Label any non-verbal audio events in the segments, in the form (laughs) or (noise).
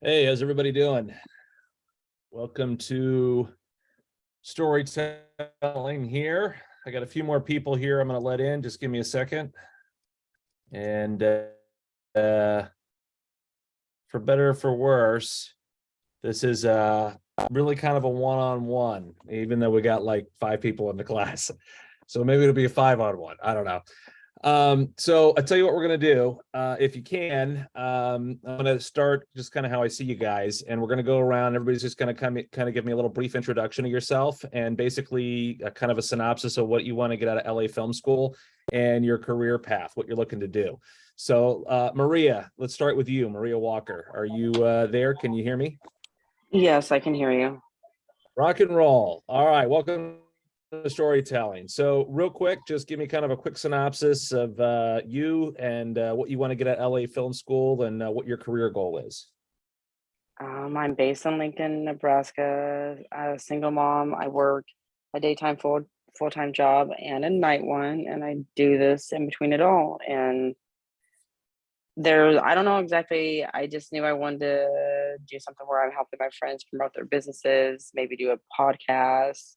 Hey, how's everybody doing? Welcome to storytelling here. I got a few more people here I'm going to let in. Just give me a second. And uh, uh, for better or for worse, this is uh, really kind of a one-on-one, even though we got like five people in the (laughs) class. So maybe it'll be a five on one. I don't know. Um, so I'll tell you what we're gonna do. Uh, if you can, um, I'm gonna start just kind of how I see you guys, and we're gonna go around. Everybody's just gonna come kind of give me a little brief introduction of yourself and basically a kind of a synopsis of what you want to get out of LA Film School and your career path, what you're looking to do. So uh, Maria, let's start with you, Maria Walker. Are you uh, there? Can you hear me? Yes, I can hear you. Rock and roll. All right, welcome to storytelling. So real quick, just give me kind of a quick synopsis of uh, you and uh, what you want to get at LA Film School and uh, what your career goal is. Um, I'm based in Lincoln, Nebraska. A single mom. I work a daytime full full-time job and a night one, and I do this in between it all. And there, I don't know exactly. I just knew I wanted to do something where I'm helping my friends promote their businesses, maybe do a podcast,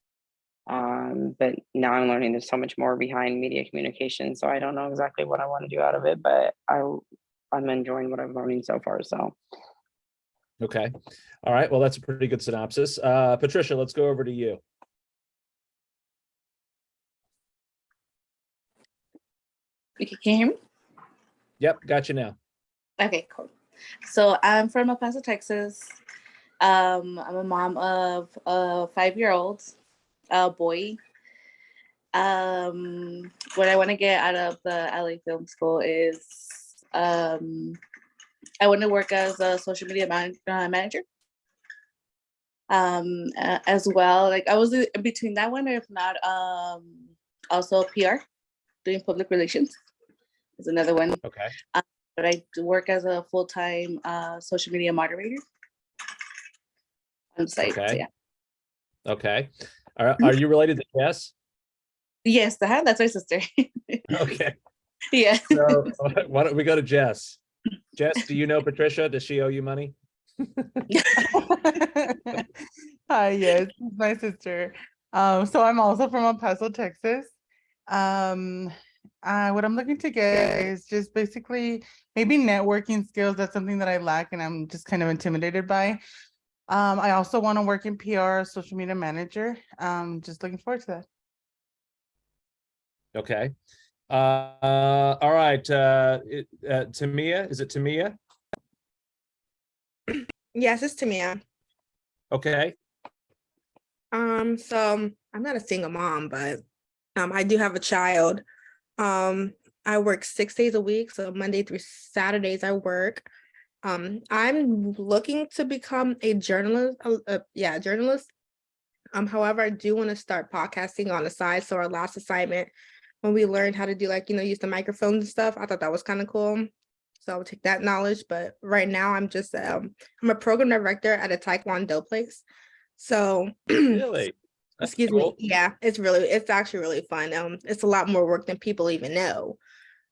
um but now i'm learning there's so much more behind media communication so i don't know exactly what i want to do out of it but i i'm enjoying what i'm learning so far so Okay. All right. Well, that's a pretty good synopsis. Uh, Patricia, let's go over to you. Okay, can you hear me? Yep, got you now. Okay, cool. So I'm from El Paso, Texas. Um, I'm a mom of a five-year-old uh, boy. Um, what I want to get out of the LA Film School is um, I want to work as a social media man uh, manager. Um, uh, as well, like I was in between that one, or if not, um, also PR, doing public relations is another one. Okay. But I work as a full-time uh, social media moderator on site. so Okay. yeah. Okay. Are, are you related to Jess? Yes, uh-huh, that's my sister. Okay. (laughs) yeah. So (laughs) why don't we go to Jess? Jess, do you know Patricia? Does she owe you money? (laughs) Hi, yes, this my sister. Um, so I'm also from El Paso, Texas. Um, uh, what I'm looking to get is just basically maybe networking skills. That's something that I lack and I'm just kind of intimidated by. Um, I also want to work in PR, social media manager. Um, just looking forward to that. Okay. Uh, all right. Uh, it, uh, Tamia, is it Tamia? Yes, it's Tamia. Okay. Um, so I'm not a single mom, but um, I do have a child. Um, I work six days a week, so Monday through Saturdays I work. Um, I'm looking to become a journalist. Uh, uh, yeah, journalist. Um, however, I do want to start podcasting on the side. So our last assignment, when we learned how to do like you know use the microphones and stuff, I thought that was kind of cool. So I would take that knowledge. But right now, I'm just um, I'm a program director at a Taekwondo place. So (clears throat) Really? That's excuse cool. me yeah it's really it's actually really fun um it's a lot more work than people even know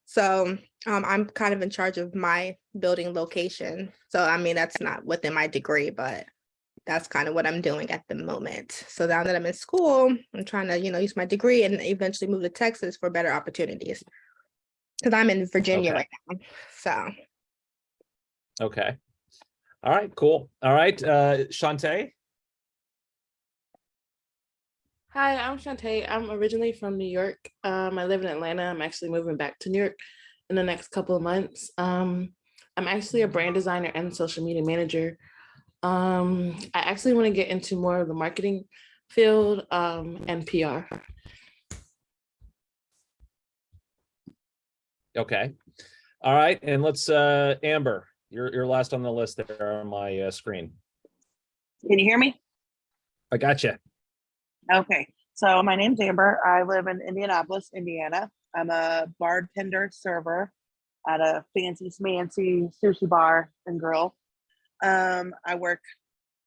so um i'm kind of in charge of my building location so i mean that's not within my degree but that's kind of what i'm doing at the moment so now that i'm in school i'm trying to you know use my degree and eventually move to texas for better opportunities because i'm in virginia Okay. right now so Okay. All right, cool. All right, uh, Shantae? Hi, I'm Shantae. I'm originally from New York. Um, I live in Atlanta. I'm actually moving back to New York in the next couple of months. Um, I'm actually a brand designer and social media manager. Um, I actually want to get into more of the marketing field um, and PR. Okay. All right, and let's, uh, Amber, you're, you're last on the list there on my uh, screen. Can you hear me? I got you. Okay, so my name's Amber. I live in Indianapolis, Indiana. I'm a bartender server at a fancy smancy sushi bar and grill. Um, I work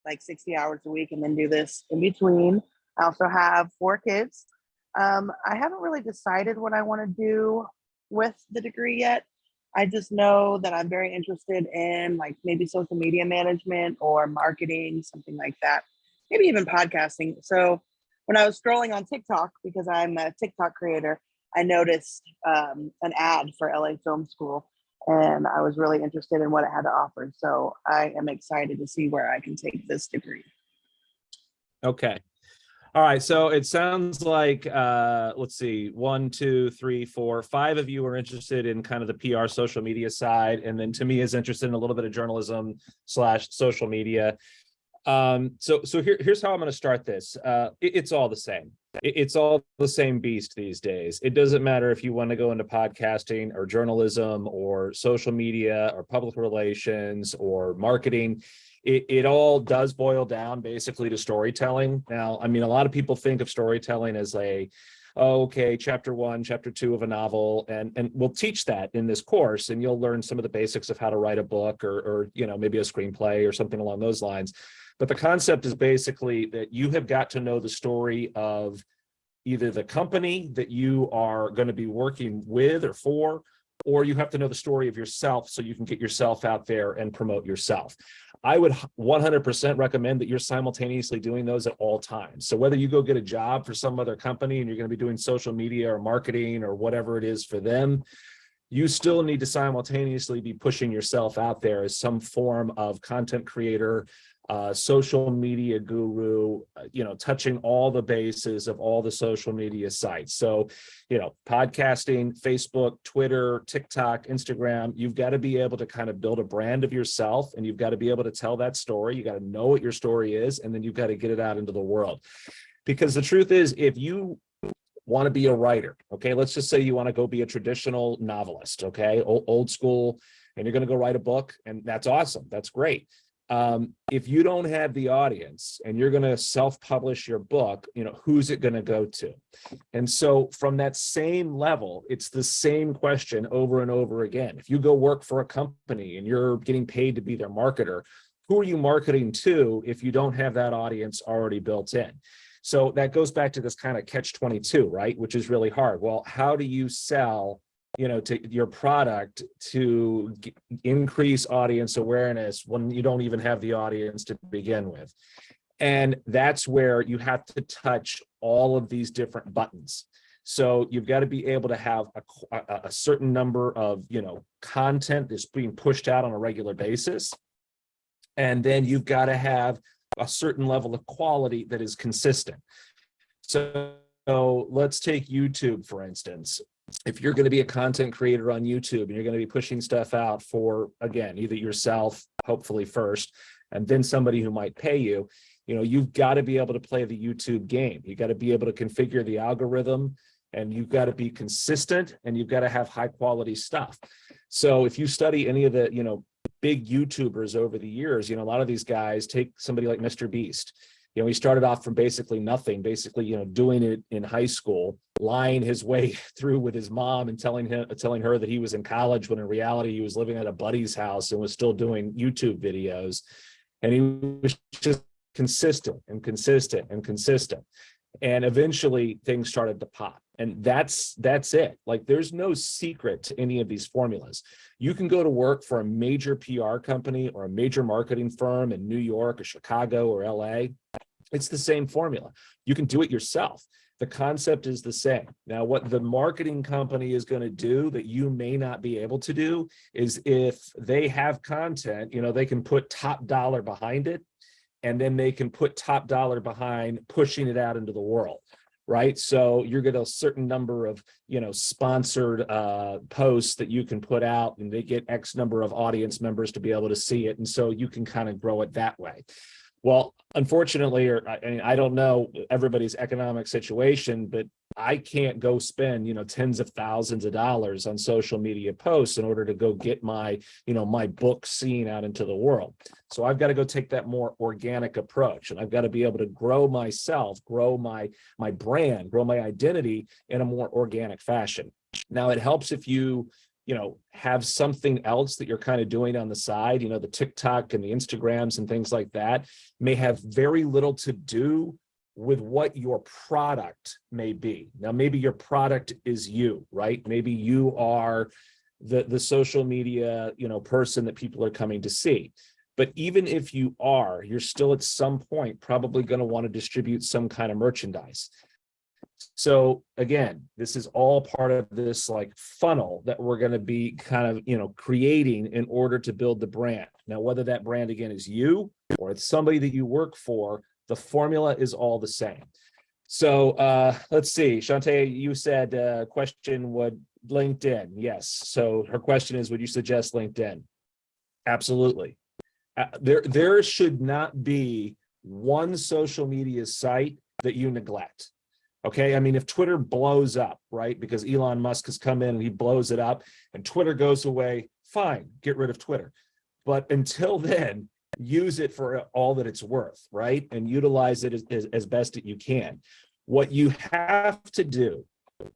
like 60 hours a week and then do this in between. I also have four kids. Um, I haven't really decided what I want to do with the degree yet. I just know that I'm very interested in like maybe social media management or marketing, something like that. Maybe even podcasting. So when I was scrolling on TikTok, because I'm a TikTok creator, I noticed um, an ad for LA Film School and I was really interested in what it had to offer. So I am excited to see where I can take this degree. Okay. All right, so it sounds like, uh, let's see, one, two, three, four, five of you are interested in kind of the PR social media side, and then Tamia is interested in a little bit of journalism slash social media. Um, so, so here, here's how I'm gonna start this. Uh, it- it's all the same. It- it's all the same beast these days. It doesn't matter if you want to go into podcasting or journalism or social media or public relations or marketing it, it all does boil down basically to storytelling. Now, I mean, a lot of people think of storytelling as a, oh, okay, chapter one, chapter two of a novel, and, and we'll teach that in this course, and you'll learn some of the basics of how to write a book or, or, you know, maybe a screenplay or something along those lines. But the concept is basically that you have got to know the story of either the company that you are going to be working with or for, or you have to know the story of yourself so you can get yourself out there and promote yourself. I would 100% recommend that you're simultaneously doing those at all times. So whether you go get a job for some other company and you're going to be doing social media or marketing or whatever it is for them, you still need to simultaneously be pushing yourself out there as some form of content creator, uh, social media guru, uh, you know, touching all the bases of all the social media sites. So, you know, podcasting, Facebook, Twitter, TikTok, Instagram, you've got to be able to kind of build a brand of yourself and you've got to be able to tell that story. You got to know what your story is, and then you've got to get it out into the world. Because the truth is, if you want to be a writer, okay, let's just say you want to go be a traditional novelist, okay, old, old school, and you're going to go write a book, and that's awesome. That's great um, if you don't have the audience and you're going to self-publish your book, you know, who's it going to go to? And so from that same level, it's the same question over and over again. If you go work for a company and you're getting paid to be their marketer, who are you marketing to if you don't have that audience already built in? So that goes back to this kind of catch 22, right? Which is really hard. Well, how do you sell you know, to your product to increase audience awareness when you don't even have the audience to begin with. And that's where you have to touch all of these different buttons. So you've got to be able to have a, a, a certain number of, you know, content that's being pushed out on a regular basis. And then you've got to have a certain level of quality that is consistent. So, so let's take YouTube, for instance if you're going to be a content creator on YouTube and you're going to be pushing stuff out for, again, either yourself, hopefully first, and then somebody who might pay you, you know, you've got to be able to play the YouTube game. You got to be able to configure the algorithm and you've got to be consistent and you've got to have high quality stuff. So if you study any of the, you know, big YouTubers over the years, you know, a lot of these guys take somebody like Mr. Beast, you know, he started off from basically nothing, basically, you know, doing it in high school, lying his way (laughs) through with his mom and telling him, telling her that he was in college when in reality he was living at a buddy's house and was still doing YouTube videos. And he was just consistent and consistent and consistent. And eventually things started to pop. And that's that's it. Like there's no secret to any of these formulas. You can go to work for a major PR company or a major marketing firm in New York or Chicago or LA. It's the same formula. You can do it yourself. The concept is the same. Now, what the marketing company is going to do that you may not be able to do is if they have content, you know, they can put top dollar behind it and then they can put top dollar behind pushing it out into the world right so you're going to get a certain number of you know sponsored uh posts that you can put out and they get x number of audience members to be able to see it and so you can kind of grow it that way well unfortunately or i mean i don't know everybody's economic situation but i can't go spend you know tens of thousands of dollars on social media posts in order to go get my you know my book seen out into the world. So i've got to go take that more organic approach and i've got to be able to grow myself grow my my brand grow my identity in a more organic fashion. Now it helps if you you know have something else that you're kind of doing on the side you know the tiktok and the instagrams and things like that may have very little to do with what your product may be now maybe your product is you right maybe you are the, the social media, you know, person that people are coming to see. But even if you are, you're still at some point probably going to want to distribute some kind of merchandise. So again, this is all part of this like funnel that we're going to be kind of, you know, creating in order to build the brand. Now, whether that brand again is you or it's somebody that you work for, the formula is all the same. So uh, let's see, Shantae, you said uh, question would LinkedIn. Yes. So her question is, would you suggest LinkedIn? Absolutely. Uh, there, there should not be one social media site that you neglect. Okay, I mean, if Twitter blows up, right, because Elon Musk has come in and he blows it up and Twitter goes away, fine, get rid of Twitter. But until (laughs) then, use it for all that it's worth, right? And utilize it as, as, as best that you can. What you have to do,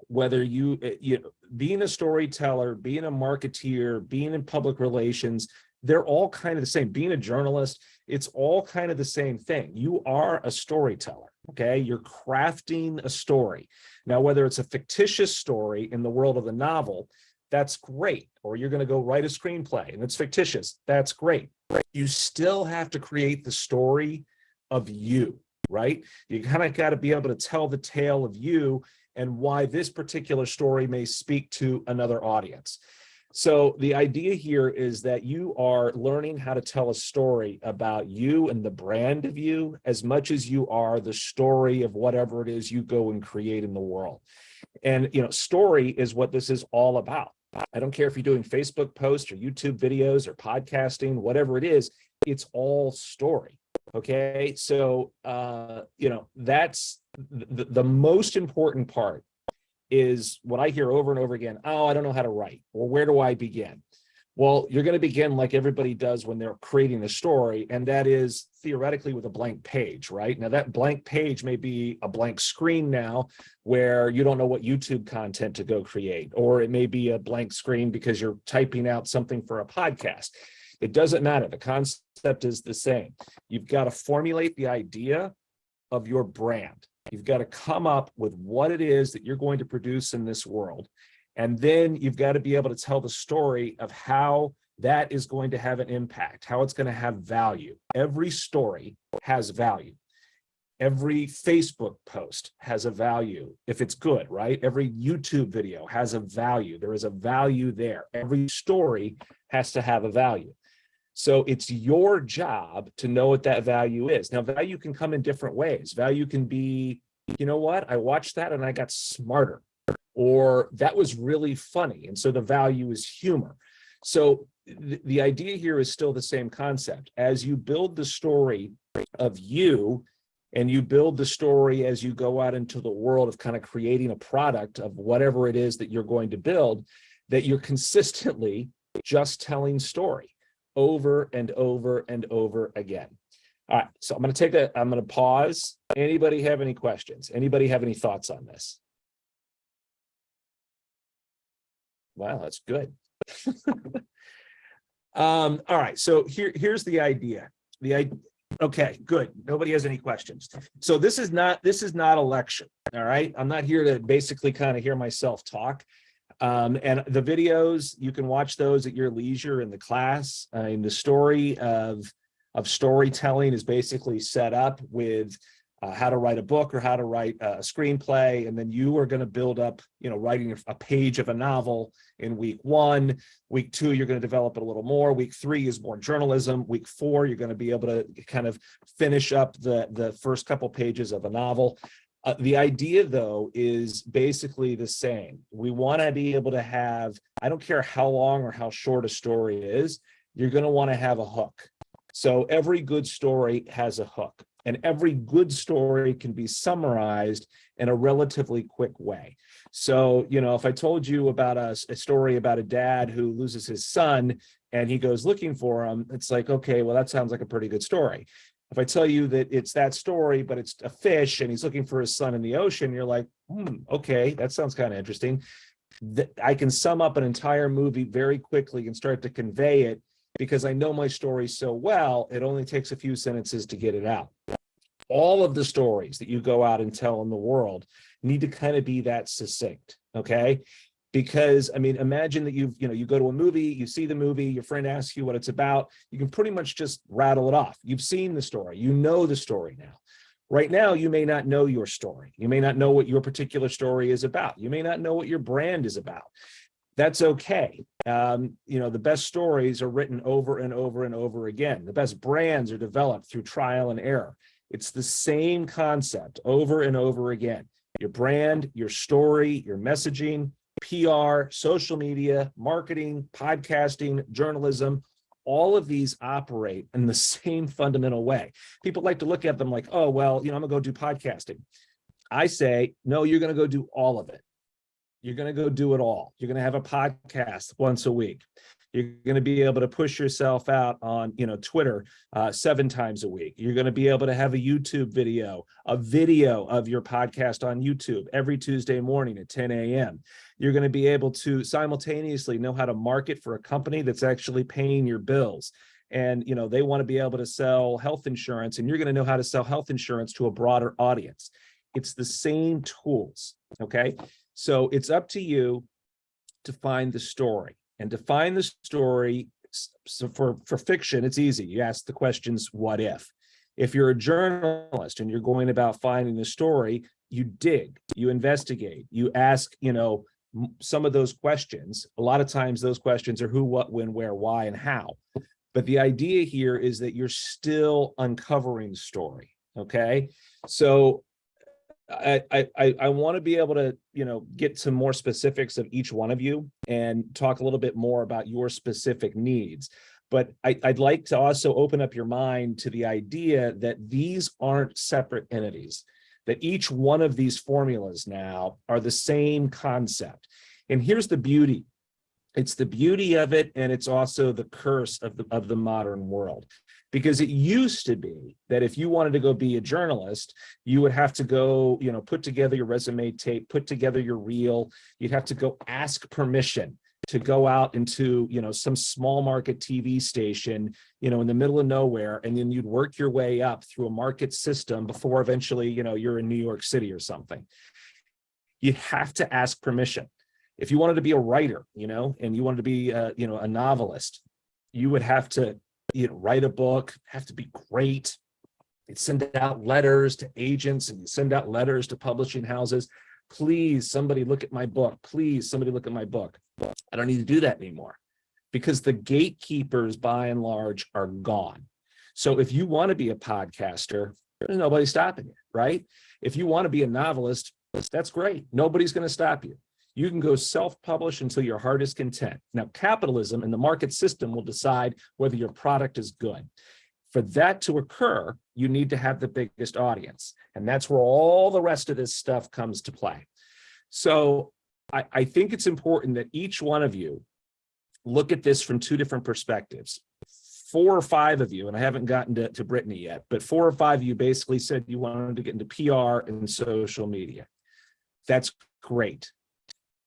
whether you, uh, you know, being a storyteller, being a marketeer, being in public relations, they're all kind of the same. Being a journalist, it's all kind of the same thing. You are a storyteller, okay? You're crafting a story. Now, whether it's a fictitious story in the world of the novel, that's great. Or you're going to go write a screenplay and it's fictitious. That's great. You still have to create the story of you, right? You kind of got to be able to tell the tale of you and why this particular story may speak to another audience. So the idea here is that you are learning how to tell a story about you and the brand of you as much as you are the story of whatever it is you go and create in the world. And, you know, story is what this is all about. I don't care if you're doing Facebook posts or YouTube videos or podcasting, whatever it is, it's all story. Okay. So, uh, you know, that's the, the most important part is what I hear over and over again. Oh, I don't know how to write or where do I begin? Well, you're going to begin like everybody does when they're creating a story, and that is theoretically with a blank page, right? Now that blank page may be a blank screen now where you don't know what YouTube content to go create, or it may be a blank screen because you're typing out something for a podcast. It doesn't matter. The concept is the same. You've got to formulate the idea of your brand. You've got to come up with what it is that you're going to produce in this world. And then you've got to be able to tell the story of how that is going to have an impact, how it's going to have value. Every story has value. Every Facebook post has a value if it's good, right? Every YouTube video has a value. There is a value there. Every story has to have a value. So it's your job to know what that value is. Now, value can come in different ways. Value can be, you know what, I watched that and I got smarter, or that was really funny. And so the value is humor. So th the idea here is still the same concept. As you build the story of you, and you build the story as you go out into the world of kind of creating a product of whatever it is that you're going to build, that you're consistently just telling story over and over and over again. All right, so I'm going to take a, I'm going to pause. Anybody have any questions? Anybody have any thoughts on this? Wow, that's good. (laughs) um, all right, so here, here's the idea. The okay, good. Nobody has any questions. So this is not, this is not a lecture. All right, I'm not here to basically kind of hear myself talk. Um, and the videos, you can watch those at your leisure in the class. I mean, the story of, of storytelling is basically set up with uh, how to write a book or how to write a screenplay. And then you are going to build up, you know, writing a page of a novel in week one. Week two, you're going to develop it a little more. Week three is more journalism. Week four, you're going to be able to kind of finish up the, the first couple pages of a novel. Uh, the idea, though, is basically the same. We want to be able to have, I don't care how long or how short a story is, you're going to want to have a hook. So every good story has a hook, and every good story can be summarized in a relatively quick way. So, you know, if I told you about a, a story about a dad who loses his son and he goes looking for him, it's like, okay, well, that sounds like a pretty good story. If I tell you that it's that story, but it's a fish and he's looking for his son in the ocean, you're like, hmm, okay, that sounds kind of interesting. I can sum up an entire movie very quickly and start to convey it because I know my story so well, it only takes a few sentences to get it out. All of the stories that you go out and tell in the world need to kind of be that succinct, okay? Because, I mean, imagine that you've, you know, you go to a movie, you see the movie, your friend asks you what it's about, you can pretty much just rattle it off. You've seen the story, you know the story now. Right now, you may not know your story. You may not know what your particular story is about. You may not know what your brand is about. That's okay. Um, you know, the best stories are written over and over and over again. The best brands are developed through trial and error. It's the same concept over and over again. Your brand, your story, your messaging, PR, social media, marketing, podcasting, journalism, all of these operate in the same fundamental way. People like to look at them like, oh, well, you know, I'm gonna go do podcasting. I say, no, you're gonna go do all of it. You're gonna go do it all. You're gonna have a podcast once a week. You're gonna be able to push yourself out on, you know, Twitter uh, seven times a week. You're gonna be able to have a YouTube video, a video of your podcast on YouTube every Tuesday morning at 10 a.m. You're gonna be able to simultaneously know how to market for a company that's actually paying your bills. And, you know, they wanna be able to sell health insurance and you're gonna know how to sell health insurance to a broader audience. It's the same tools, okay? So it's up to you to find the story and to find the story. So for, for fiction, it's easy. You ask the questions, what if? If you're a journalist and you're going about finding the story, you dig, you investigate, you ask, you know, some of those questions. A lot of times those questions are who, what, when, where, why, and how. But the idea here is that you're still uncovering the story, okay? So I, I, I, want to be able to, you know, get some more specifics of each one of you and talk a little bit more about your specific needs. But I, I'd like to also open up your mind to the idea that these aren't separate entities, that each one of these formulas now are the same concept. And here's the beauty. It's the beauty of it, and it's also the curse of the, of the modern world because it used to be that if you wanted to go be a journalist, you would have to go, you know, put together your resume tape, put together your reel. You'd have to go ask permission to go out into, you know, some small market TV station, you know, in the middle of nowhere. And then you'd work your way up through a market system before eventually, you know, you're in New York City or something. You have to ask permission. If you wanted to be a writer, you know, and you wanted to be, uh, you know, a novelist, you would have to you know, write a book, have to be great. You'd send out letters to agents and you send out letters to publishing houses. Please, somebody look at my book. Please, somebody look at my book. I don't need to do that anymore because the gatekeepers by and large are gone. So if you want to be a podcaster, there's nobody stopping you, right? If you want to be a novelist, that's great. Nobody's going to stop you. You can go self-publish until your heart is content. Now, capitalism and the market system will decide whether your product is good. For that to occur, you need to have the biggest audience. And that's where all the rest of this stuff comes to play. So I, I think it's important that each one of you look at this from two different perspectives. Four or five of you, and I haven't gotten to, to Brittany yet, but four or five of you basically said you wanted to get into PR and social media. That's great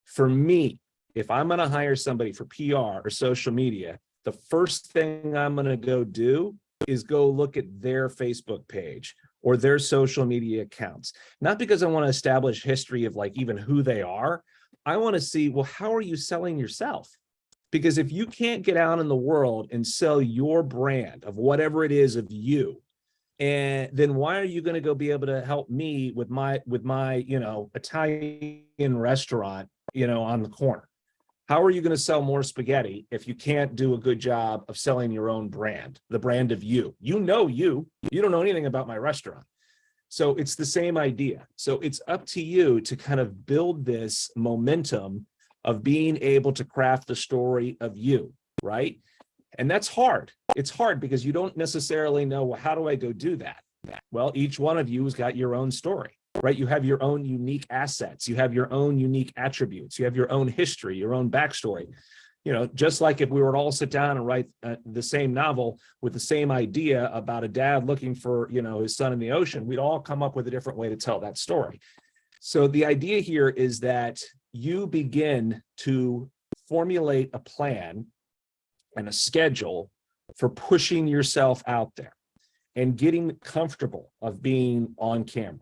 for me, if I'm going to hire somebody for PR or social media, the first thing I'm going to go do is go look at their Facebook page or their social media accounts. Not because I want to establish history of like even who they are. I want to see, well, how are you selling yourself? Because if you can't get out in the world and sell your brand of whatever it is of you, and then why are you going to go be able to help me with my with my you know Italian restaurant you know, on the corner. How are you going to sell more spaghetti if you can't do a good job of selling your own brand, the brand of you? You know you, you don't know anything about my restaurant. So it's the same idea. So it's up to you to kind of build this momentum of being able to craft the story of you, right? And that's hard. It's hard because you don't necessarily know, well, how do I go do that? Well, each one of you has got your own story right? You have your own unique assets. You have your own unique attributes. You have your own history, your own backstory. You know, just like if we were to all sit down and write uh, the same novel with the same idea about a dad looking for, you know, his son in the ocean, we'd all come up with a different way to tell that story. So the idea here is that you begin to formulate a plan and a schedule for pushing yourself out there and getting comfortable of being on camera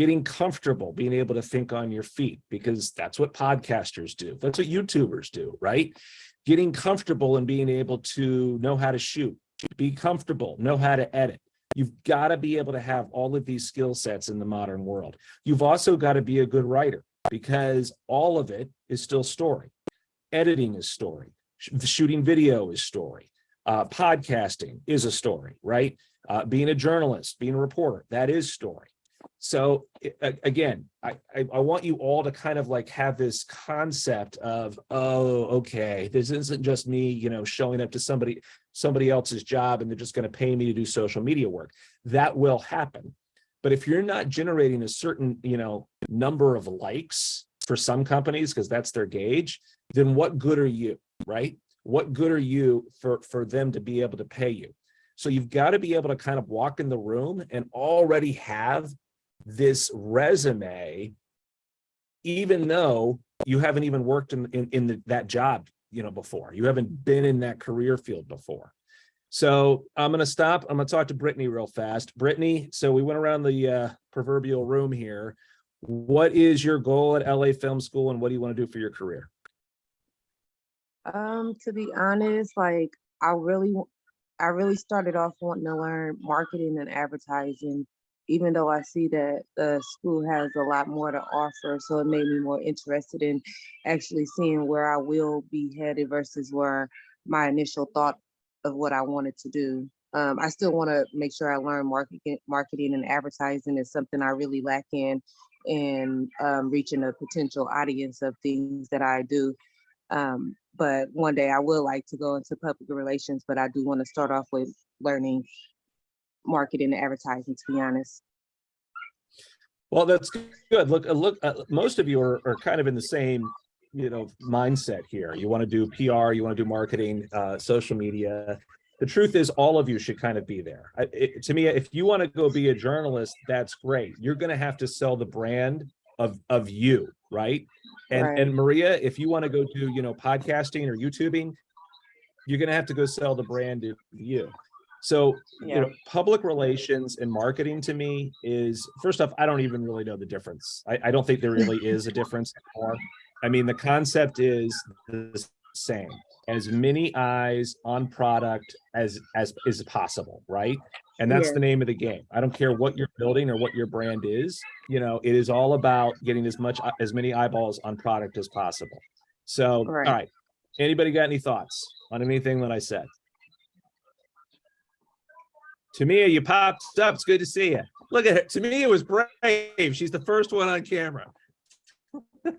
getting comfortable, being able to think on your feet, because that's what podcasters do. That's what YouTubers do, right? Getting comfortable and being able to know how to shoot, be comfortable, know how to edit. You've got to be able to have all of these skill sets in the modern world. You've also got to be a good writer because all of it is still story. Editing is story. Sh- Shooting video is story. Uh, podcasting is a story, right? Uh, being a journalist, being a reporter, that is story. So again, I, I, want you all to kind of like have this concept of, oh, okay, this isn't just me, you know, showing up to somebody, somebody else's job and they're just going to pay me to do social media work. That will happen. But if you're not generating a certain, you know, number of likes for some companies, because that's their gauge, then what good are you, right? What good are you for, for them to be able to pay you? So you've got to be able to kind of walk in the room and already have this resume, even though you haven't even worked in, in, in the- that job, you know, before. You haven't been in that career field before. So I'm gonna stop. I'm gonna talk to Brittany real fast. Brittany, so we went around the uh, proverbial room here. What is your goal at LA Film School and what do you want to do for your career? Um, to be honest, like I really, I really started off wanting to learn marketing and advertising, even though I see that the school has a lot more to offer. So it made me more interested in actually seeing where I will be headed versus where my initial thought of what I wanted to do. Um, I still want to make sure I learn marketing, marketing and advertising is something I really lack in, and um, reaching a potential audience of things that I do. Um, but one day I will like to go into public relations, but I do want to start off with learning marketing and advertising, to be honest. Well, that's good. Look, uh, look, uh, most of you are, are kind of in the same, you know, mindset here. You want to do PR, you want to do marketing, uh, social media. The truth is all of you should kind of be there. I, it, to me, if you want to go be a journalist, that's great. You're going to have to sell the brand of, of you, right? And, Right. and Maria, if you want to go do, you know, podcasting or YouTubing, you're going to have to go sell the brand of you. So, you know, public relations and marketing to me is, first off, I don't even really know the difference. I, I don't think there really is a difference. anymore. I mean, the concept is the same. As many eyes on product as, as is possible, right? And that's Yeah. the name of the game. I don't care what you're building or what your brand is, you know, it is all about getting as much, uh, as many eyeballs on product as possible. So, all Right. right. Anybody got any thoughts on anything that I said? Tamia, you popped up. It's good to see you. Look at her. Tamia was brave. She's the first one on camera. (laughs)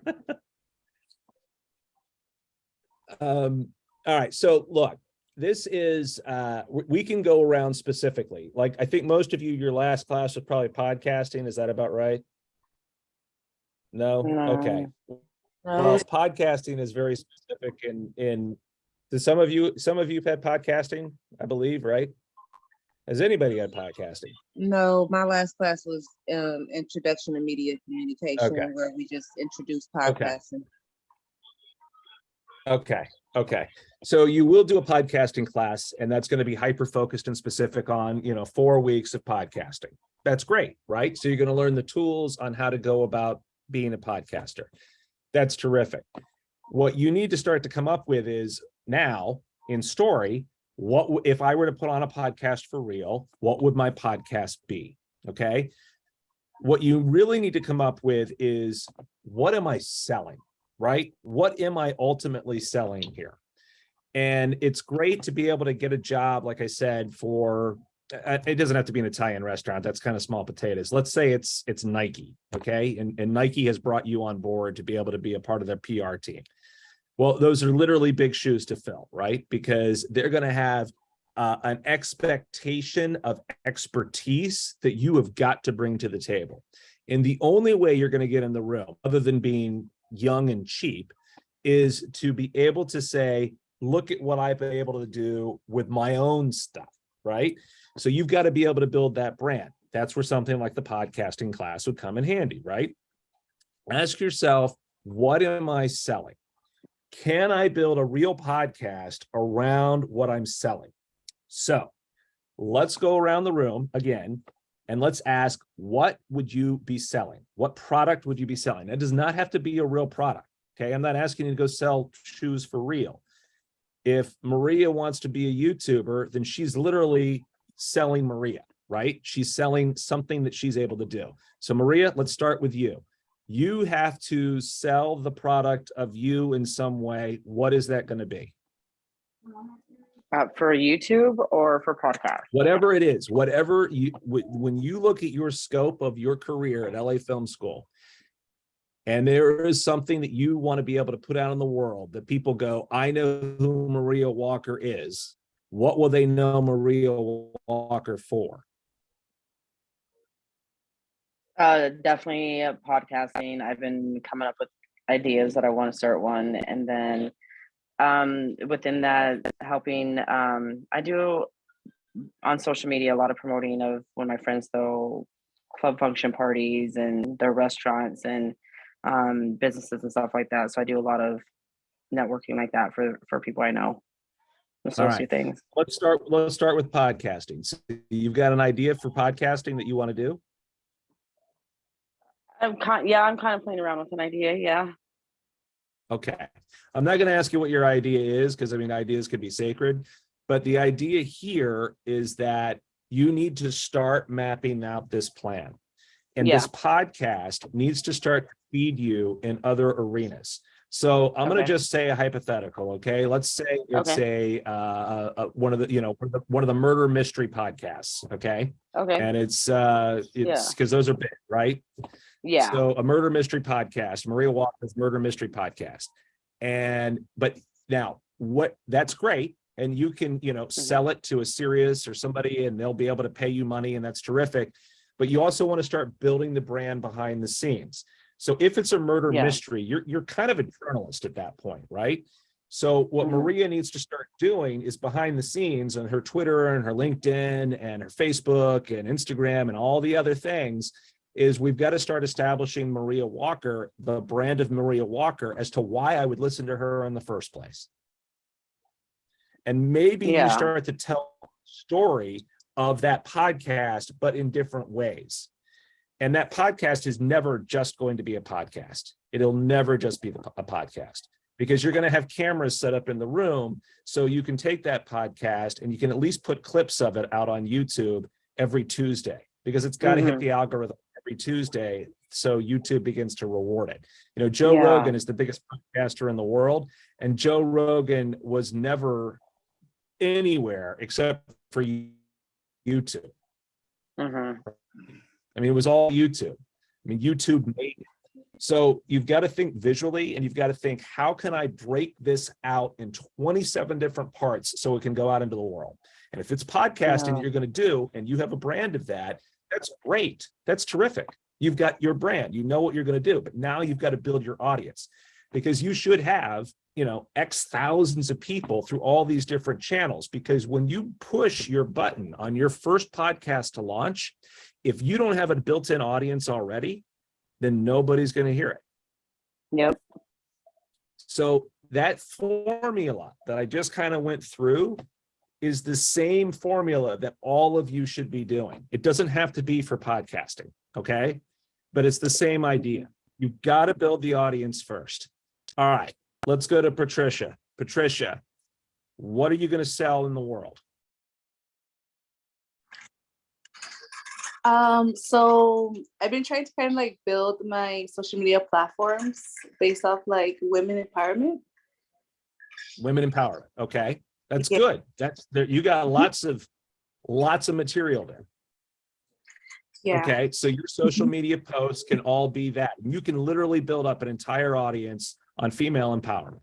um, all right. So look, this is uh we, can go around specifically. Like I think most of you, your last class was probably podcasting. Is that about right? No? Okay. Well, podcasting is very specific in in do some of you, some of you have had podcasting, I believe, right? Has anybody had podcasting? No, my last class was um, Introduction to Media Communication, where we just introduced Okay. podcasting. Okay, okay. So you will do a podcasting class and that's going to be hyper focused and specific on, you know, four weeks of podcasting. That's great, right? So you're going to learn the tools on how to go about being a podcaster. That's terrific. What you need to start to come up with is now in story, what if I were to put on a podcast for real, what would my podcast be? Okay. What you really need to come up with is what am I selling? right? What am I ultimately selling here? And it's great to be able to get a job, like I said, for uh, it doesn't have to be an Italian restaurant. That's kind of small potatoes. Let's say it's it's Nike, okay? And, and Nike has brought you on board to be able to be a part of their PR team. Well, those are literally big shoes to fill, right? Because they're going to have uh, an expectation of expertise that you have got to bring to the table. And the only way you're going to get in the room, other than being young and cheap, is to be able to say, look at what I've been able to do with my own stuff, right? So you've got to be able to build that brand. That's where something like the podcasting class would come in handy, right? Ask yourself, what am I selling? Can I build a real podcast around what I'm selling? So let's go around the room again and let's ask, what would you be selling? What product would you be selling? That does not have to be a real product. Okay, I'm not asking you to go sell shoes for real. If Maria wants to be a YouTuber, then she's literally selling Maria, right? She's selling something that she's able to do. So Maria, let's start with you. You have to sell the product of you in some way. What is that going to be? Uh, for YouTube or for podcast? whatever it is, whatever you, when you look at your scope of your career at LA Film School, and there is something that you want to be able to put out in the world that people go, I know who Maria Walker is. What will they know Maria Walker for? Uh, definitely uh, podcasting. I've been coming up with ideas that I want to start one, and then um, within that, helping. Um, I do on social media a lot of promoting of when my friends throw club function parties and their restaurants and um, businesses and stuff like that. So I do a lot of networking like that for for people I know. Associate things. Let's start, let's start with podcasting. So You've got an idea for podcasting that you want to do? I'm kind. Yeah, I'm kind of playing around with an idea. Yeah. Okay, I'm not gonna ask you what your idea is, because I mean, ideas could be sacred. But the idea here is that you need to start mapping out this plan. And this podcast needs to start to feed you in other arenas. So I'm gonna just say a hypothetical, okay? Let's say it's a, uh, uh, one of the, you know, one of the- one of the murder mystery podcasts, okay? Okay. And it's, uh, it's, because those are big, right? Yeah. So a murder mystery podcast, Maria Walker's murder mystery podcast. And, but now what, that's great. And you can, you know, sell it to a Sirius or somebody and they'll be able to pay you money and that's terrific. But you also want to start building the brand behind the scenes. So if it's a murder Yeah. mystery, you're, you're kind of a journalist at that point, right? So what Mhm. Maria needs to start doing is behind the scenes on her Twitter and her LinkedIn and her Facebook and Instagram and all the other things is we've got to start establishing Maria Walker, the brand of Maria Walker, as to why I would listen to her in the first place. And maybe you start to tell story of that podcast, but in different ways. And that podcast is never just going to be a podcast. It'll never just be the- a podcast because you're going to have cameras set up in the room. So you can take that podcast and you can at least put clips of it out on YouTube every Tuesday because it's got to hit Mhm. the algorithm every Tuesday. So YouTube begins to reward it. You know, Joe Yeah. Rogan is the biggest podcaster in the world, and Joe Rogan was never anywhere except for YouTube. hmm I mean, it was all YouTube. I mean, YouTube made it. So you've got to think visually and you've got to think, how can I break this out in 27 different parts so it can go out into the world? And if it's podcasting Yeah. that you're going to do and you have a brand of that, that's great. That's terrific. You've got your brand, you know what you're going to do, but now you've got to build your audience because you should have, you know, X thousands of people through all these different channels. Because when you push your button on your first podcast to launch, if you don't have a built-in audience already, then nobody's going to hear it. Yep. So that formula that I just kind of went through is the same formula that all of you should be doing. It doesn't have to be for podcasting, okay? But it's the same idea. You've got to build the audience first. All right, let's go to Patricia. Patricia, what are you going to sell in the world? Um, so I've been trying to kind of like build my social media platforms based off like women empowerment. Women empowerment, okay? That's Yeah. good. That's, there. you got lots of, lots of material there. Yeah. Okay, so your social mm-hmm. media posts can all be that. You can literally build up an entire audience on female empowerment.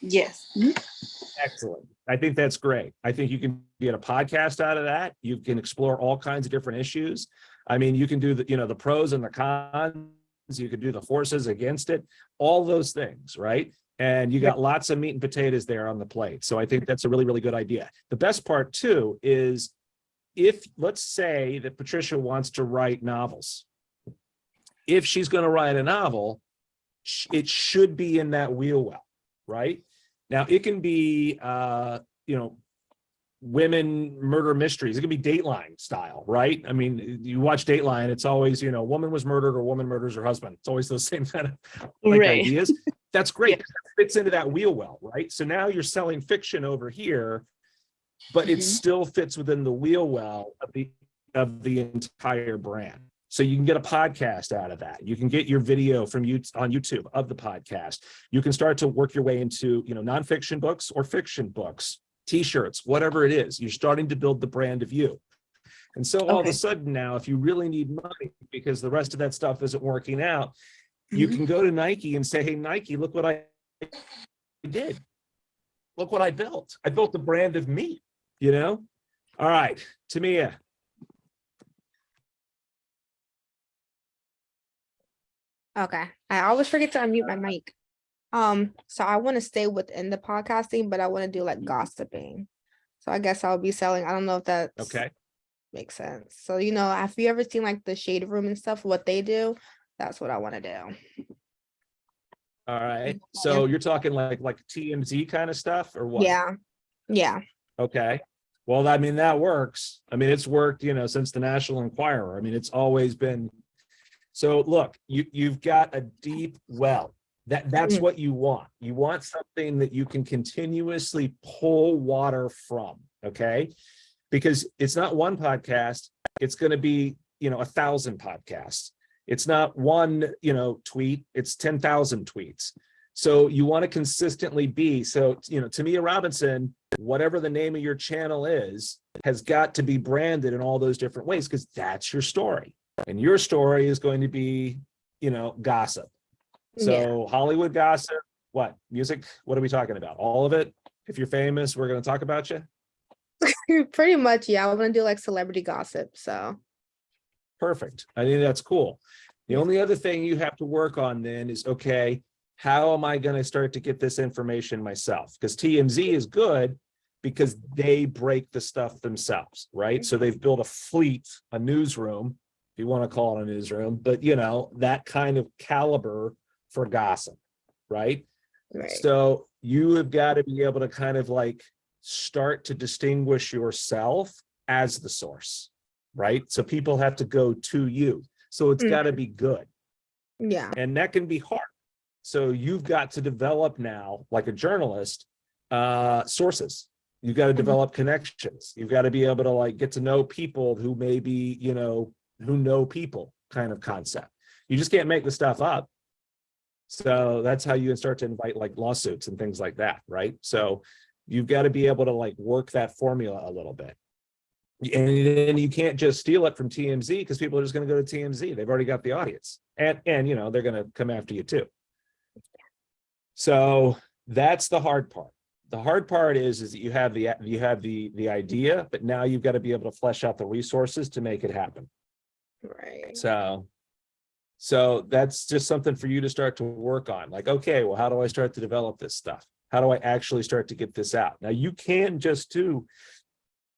Yes. Excellent. I think that's great. I think you can get a podcast out of that. You can explore all kinds of different issues. I mean, you can do the, you know, the pros and the cons. You could do the forces against it, all those things, right? And you got lots of meat and potatoes there on the plate. So I think that's a really, really good idea. The best part too is if, let's say that Patricia wants to write novels. If she's going to write a novel, it should be in that wheel well, right? Now, it can be, uh, you know, women murder mysteries. It can be Dateline style, right? I mean, you watch Dateline, it's always, you know, woman was murdered or woman murders her husband. It's always those (laughs) same kind of like Right. ideas. That's great. That Fits into that wheel well, right? So now you're selling fiction over here, but it Mhm. still fits within the wheel well of the of the entire brand. So you can get a podcast out of that. You can get your video from you on YouTube of the podcast. You can start to work your way into, you know, nonfiction books or fiction books, t-shirts, whatever it is. You're starting to build the brand of you. And so all of a sudden now, if you really need money because the rest of that stuff isn't working out, you Mhm. can go to Nike and say, hey, Nike, look what I did. Look what I built. I built a brand of me, you know? All right, Tamia, Okay. I always forget to unmute my mic. Um, so I want to stay within the podcasting, but I want to do like gossiping. So I guess I'll be selling. I don't know if that okay? makes sense. So you know, have you ever seen like the shade room and stuff? What they do? That's what I want to do. All right, so you're talking like, like TMZ kind of stuff or what? Yeah. Yeah. Okay, well, I mean, that works. I mean, it's worked, you know, since the National Enquirer. I mean, it's always been. So look, you, you've got a deep well. That, that's Mm. what you want. You want something that you can continuously pull water from, okay? Because it's not one podcast, it's gonna be, you know, a thousand podcasts. It's not one, you know, tweet, it's ten thousand tweets. So you want to consistently be, so, you know, Tamia Robinson, whatever the name of your channel is, has got to be branded in all those different ways, because that's your story. And your story is going to be, you know, gossip. Yeah. So Hollywood gossip, what, music, what are we talking about? All of it? If you're famous, we're gonna talk about you? (laughs) Pretty much, yeah. I want to do like celebrity gossip. So Perfect. I think that's cool. The only other thing you have to work on then is, okay, how am I gonna start to get this information myself? Because TMZ is good because they break the stuff themselves, right? So they've built a fleet, a newsroom, if you want to call it a newsroom, but you know, that kind of caliber for gossip, right? right. So you have got to be able to kind of like start to distinguish yourself as the source, right? So people have to go to you. So it's got to be good. yeah. And that can be hard. So you've got to develop now, like a journalist, uh, sources. You've got to develop connections. You've got to be able to like get to know people who maybe, you know, who know people kind of concept. You just can't make the stuff up. So that's how you can start to invite like lawsuits and things like that, right? So you've got to be able to like work that formula a little bit. And then you can't just steal it from TMZ because people are just going to go to TMZ. They've already got the audience. And and you know, they're going to come after you too. So that's the hard part. The hard part is is that you have the you have the the idea, but now you've got to be able to flesh out the resources to make it happen. Right. So, so that's just something for you to start to work on. Like, okay, well, how do I start to develop this stuff? How do I actually start to get this out? Now you can just do,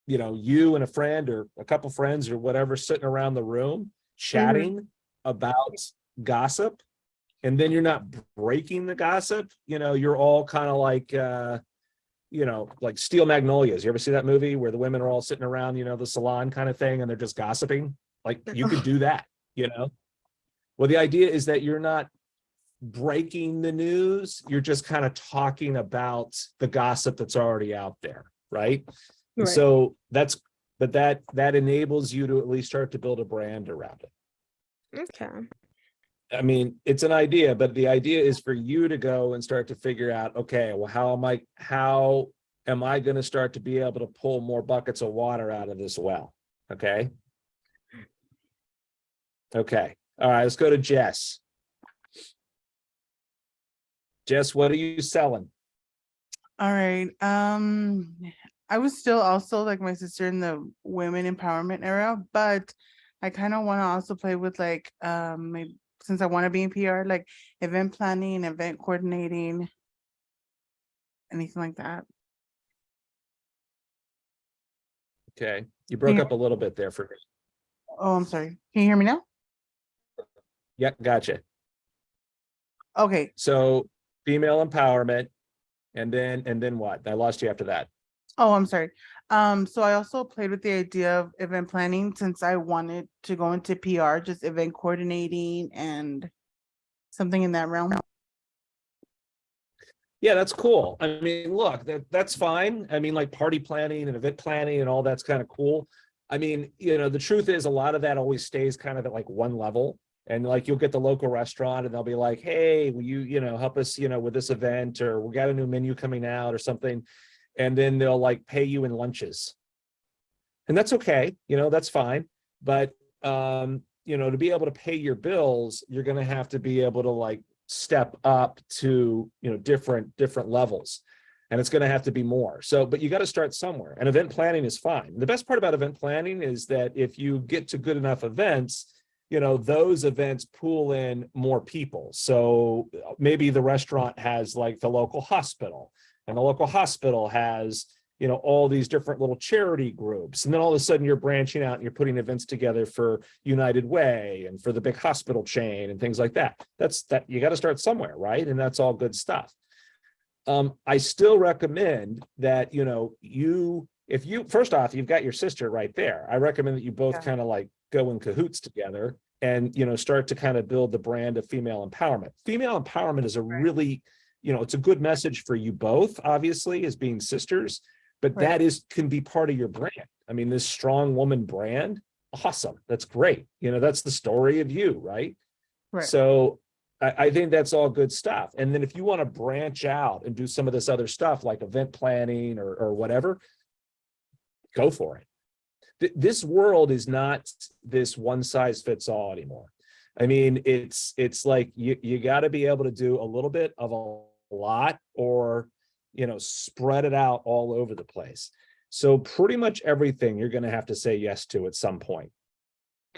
you know, you and a friend or a couple friends or whatever sitting around the room chatting about gossip. And then you're not breaking the gossip, you know, you're all kind of like, uh, you know, like Steel Magnolias. You ever see that movie where the women are all sitting around, you know, the salon kind of thing and they're just gossiping? Like you could do that, you know? Well, the idea is that you're not breaking the news. You're just kind of talking about the gossip that's already out there, right? And Right. So that's, but that, that enables you to at least start to build a brand around it. Okay. I mean, it's an idea, but the idea is for you to go and start to figure out, okay, well, how am I, how am I going to start to be able to pull more buckets of water out of this well? Okay. Okay. All right, let's go to Jess. Jess, what are you selling? All right. Um, I was still also like my sister in the women empowerment era, but I kind of want to also play with like um maybe since I want to be in PR, like event planning, event coordinating, anything like that. Okay, you broke up a little bit there for me. Oh, I'm sorry. Can you hear me now? Yeah, gotcha. Okay. So female empowerment. And then, and then what? I lost you after that. Oh, I'm sorry. Um, so I also played with the idea of event planning since I wanted to go into PR, just event coordinating and something in that realm. Yeah, that's cool. I mean, look, that, that's fine. I mean, like party planning and event planning and all that's kind of cool. I mean, you know, the truth is a lot of that always stays kind of at like one level. And like you'll get the local restaurant and they'll be like, hey, will you, you know, help us, you know, with this event or we got a new menu coming out or something. And then they'll like pay you in lunches. And that's okay, you know, that's fine. But um, you know, to be able to pay your bills, you're gonna have to be able to like step up to, you know, different, different levels. And it's gonna have to be more. So, but you gotta start somewhere and event planning is fine. The best part about event planning is that if you get to good enough events, you know, those events pull in more people. So maybe the restaurant has like the local hospital and the local hospital has, you know, all these different little charity groups. And then all of a sudden you're branching out and you're putting events together for United Way and for the big hospital chain and things like that. That's that you got to start somewhere, right? And that's all good stuff. Um, I still recommend that, you know, you, if you, first off, you've got your sister right there. I recommend that you both Yeah. kind of like go in cahoots together and, you know, start to kind of build the brand of female empowerment. Female empowerment is a Right. really, you know, it's a good message for you both, obviously, as being sisters, but Right. that is, can be part of your brand. I mean, this strong woman brand, awesome. That's great. You know, that's the story of you, right? Right. So I, I think that's all good stuff. And then if you want to branch out and do some of this other stuff like event planning or, or whatever, go for it. Th- This world is not this one size fits all anymore. I mean, it's, it's like you, you got to be able to do a little bit of a lot or, you know, spread it out all over the place. So pretty much everything you're going to have to say yes to at some point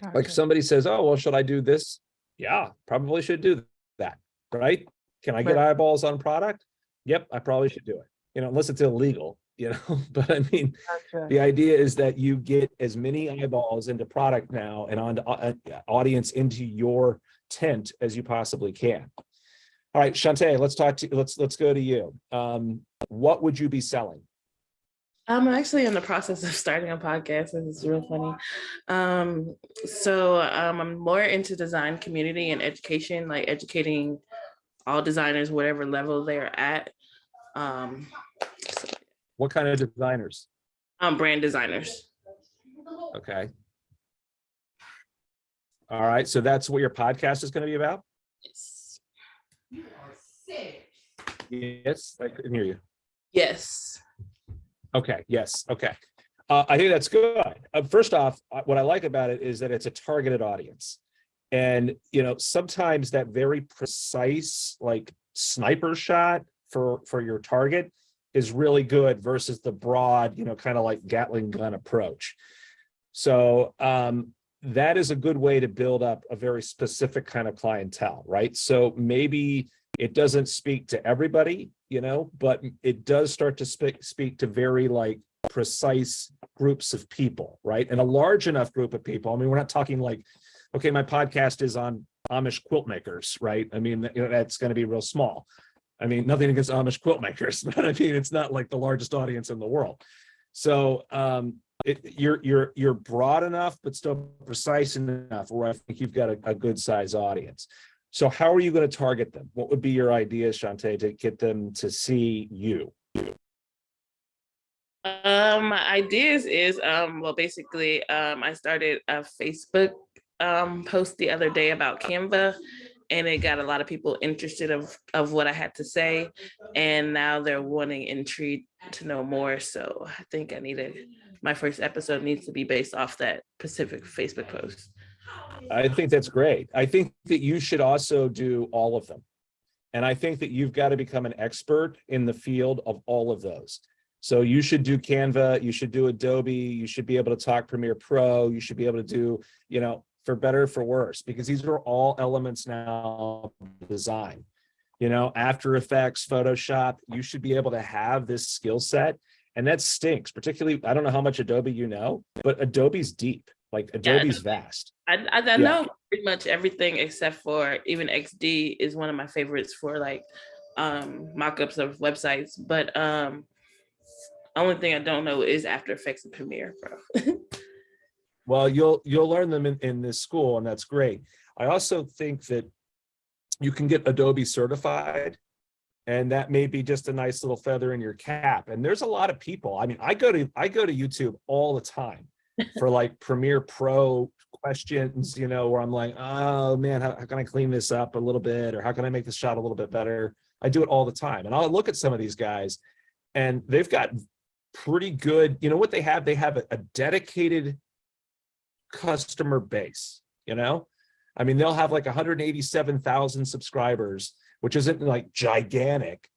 like Gotcha. if somebody says, oh, well, should I do this? Yeah, probably should do that, right? Can I get Right. eyeballs on product? Yep, I probably should do it, you know, unless it's illegal, (laughs) you know, but I mean, Gotcha. the idea is that you get as many eyeballs into product now and on uh, audience into your tent as you possibly can. All right, Shantae, let's talk to, let's, let's go to you. Um, what would you be selling? I'm actually in the process of starting a podcast. This is real funny. Um, so um, I'm more into design community and education, like educating all designers, whatever level they're at. Um, so, What kind of designers? um, brand designers. Okay. All right, so that's what your podcast is going to be about? Yes, I couldn't hear you. Yes. Okay, yes, okay. Uh, I think that's good. Uh, first off, uh, what I like about it is that it's a targeted audience. And, you know, sometimes that very precise, like sniper shot for, for your target is really good versus the broad, you know, kind of like Gatling gun approach. So um, that is a good way to build up a very specific kind of clientele, right? So maybe it doesn't speak to everybody, you know, but it does start to speak speak to very like precise groups of people, right? And a large enough group of people. I mean, we're not talking like, okay, my podcast is on Amish quilt makers, right? I mean, you know, that's going to be real small. I mean, nothing against Amish quilt makers, (laughs) but I mean, it's not like the largest audience in the world. So um, it, you're you're you're broad enough, but still precise enough where I think you've got a, a good size audience. So how are you going to target them? What would be your ideas, Shantae, to get them to see you? Um, my ideas is um, well, basically, um, I started a Facebook um post the other day about Canva, and it got a lot of people interested of of what I had to say, and now they're wanting intrigued to know more. So I think I need to. My first episode needs to be based off that Pacific Facebook post. I think that's great. I think that you should also do all of them. And I think that you've got to become an expert in the field of all of those. So you should do Canva, you should do Adobe, you should be able to talk Premiere Pro, you should be able to do, you know, for better, or for worse, because these are all elements now of design. You know, After Effects, Photoshop, you should be able to have this skill set. And that stinks, particularly, I don't know how much Adobe you know, but Adobe's deep, like Adobe's vast. I, I, I Yeah. know pretty much everything except for even XD is one of my favorites for like um mock-ups of websites. But um Only thing I don't know is After Effects and Premiere Pro. (laughs) Well, you'll, you'll learn them in, in this school and that's great. I also think that you can get Adobe certified. And that may be just a nice little feather in your cap. And there's a lot of people. I mean, I go to, I go to YouTube all the time for like Premiere Pro questions, you know, where I'm like, oh man, how, how can I clean this up a little bit? Or how can I make this shot a little bit better? I do it all the time. And I'll look at some of these guys and they've got pretty good, you know what they have? They have a, a dedicated customer base, you know? I mean, they'll have like 187,000 subscribers, which isn't like gigantic,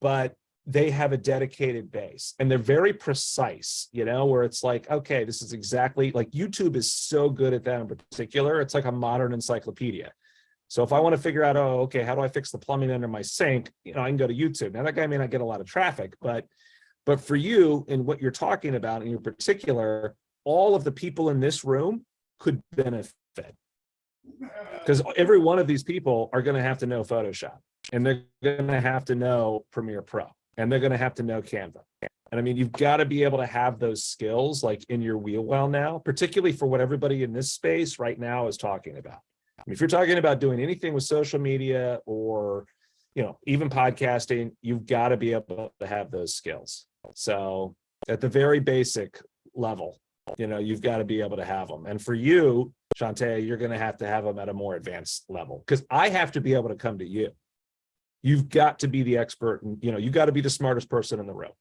but they have a dedicated base and they're very precise, you know, where it's like, okay, this is exactly like YouTube is so good at that in particular. It's like a modern encyclopedia. So if I want to figure out, oh, okay, how do I fix the plumbing under my sink? You know, I can go to YouTube. Now that guy may not get a lot of traffic, but but for you and what you're talking about in your particular, all of the people in this room could benefit. Because every one of these people are going to have to know Photoshop and they're going to have to know Premiere Pro and they're going to have to know Canva. And I mean, you've got to be able to have those skills like in your wheel well now, particularly for what everybody in this space right now is talking about. I mean, if you're talking about doing anything with social media or, you know, even podcasting, you've got to be able to have those skills. So at the very basic level, you know, you've got to be able to have them. And for you, Shantae, you're going to have to have them at a more advanced level because I have to be able to come to you. You've got to be the expert and, you know, you got to be the smartest person in the room.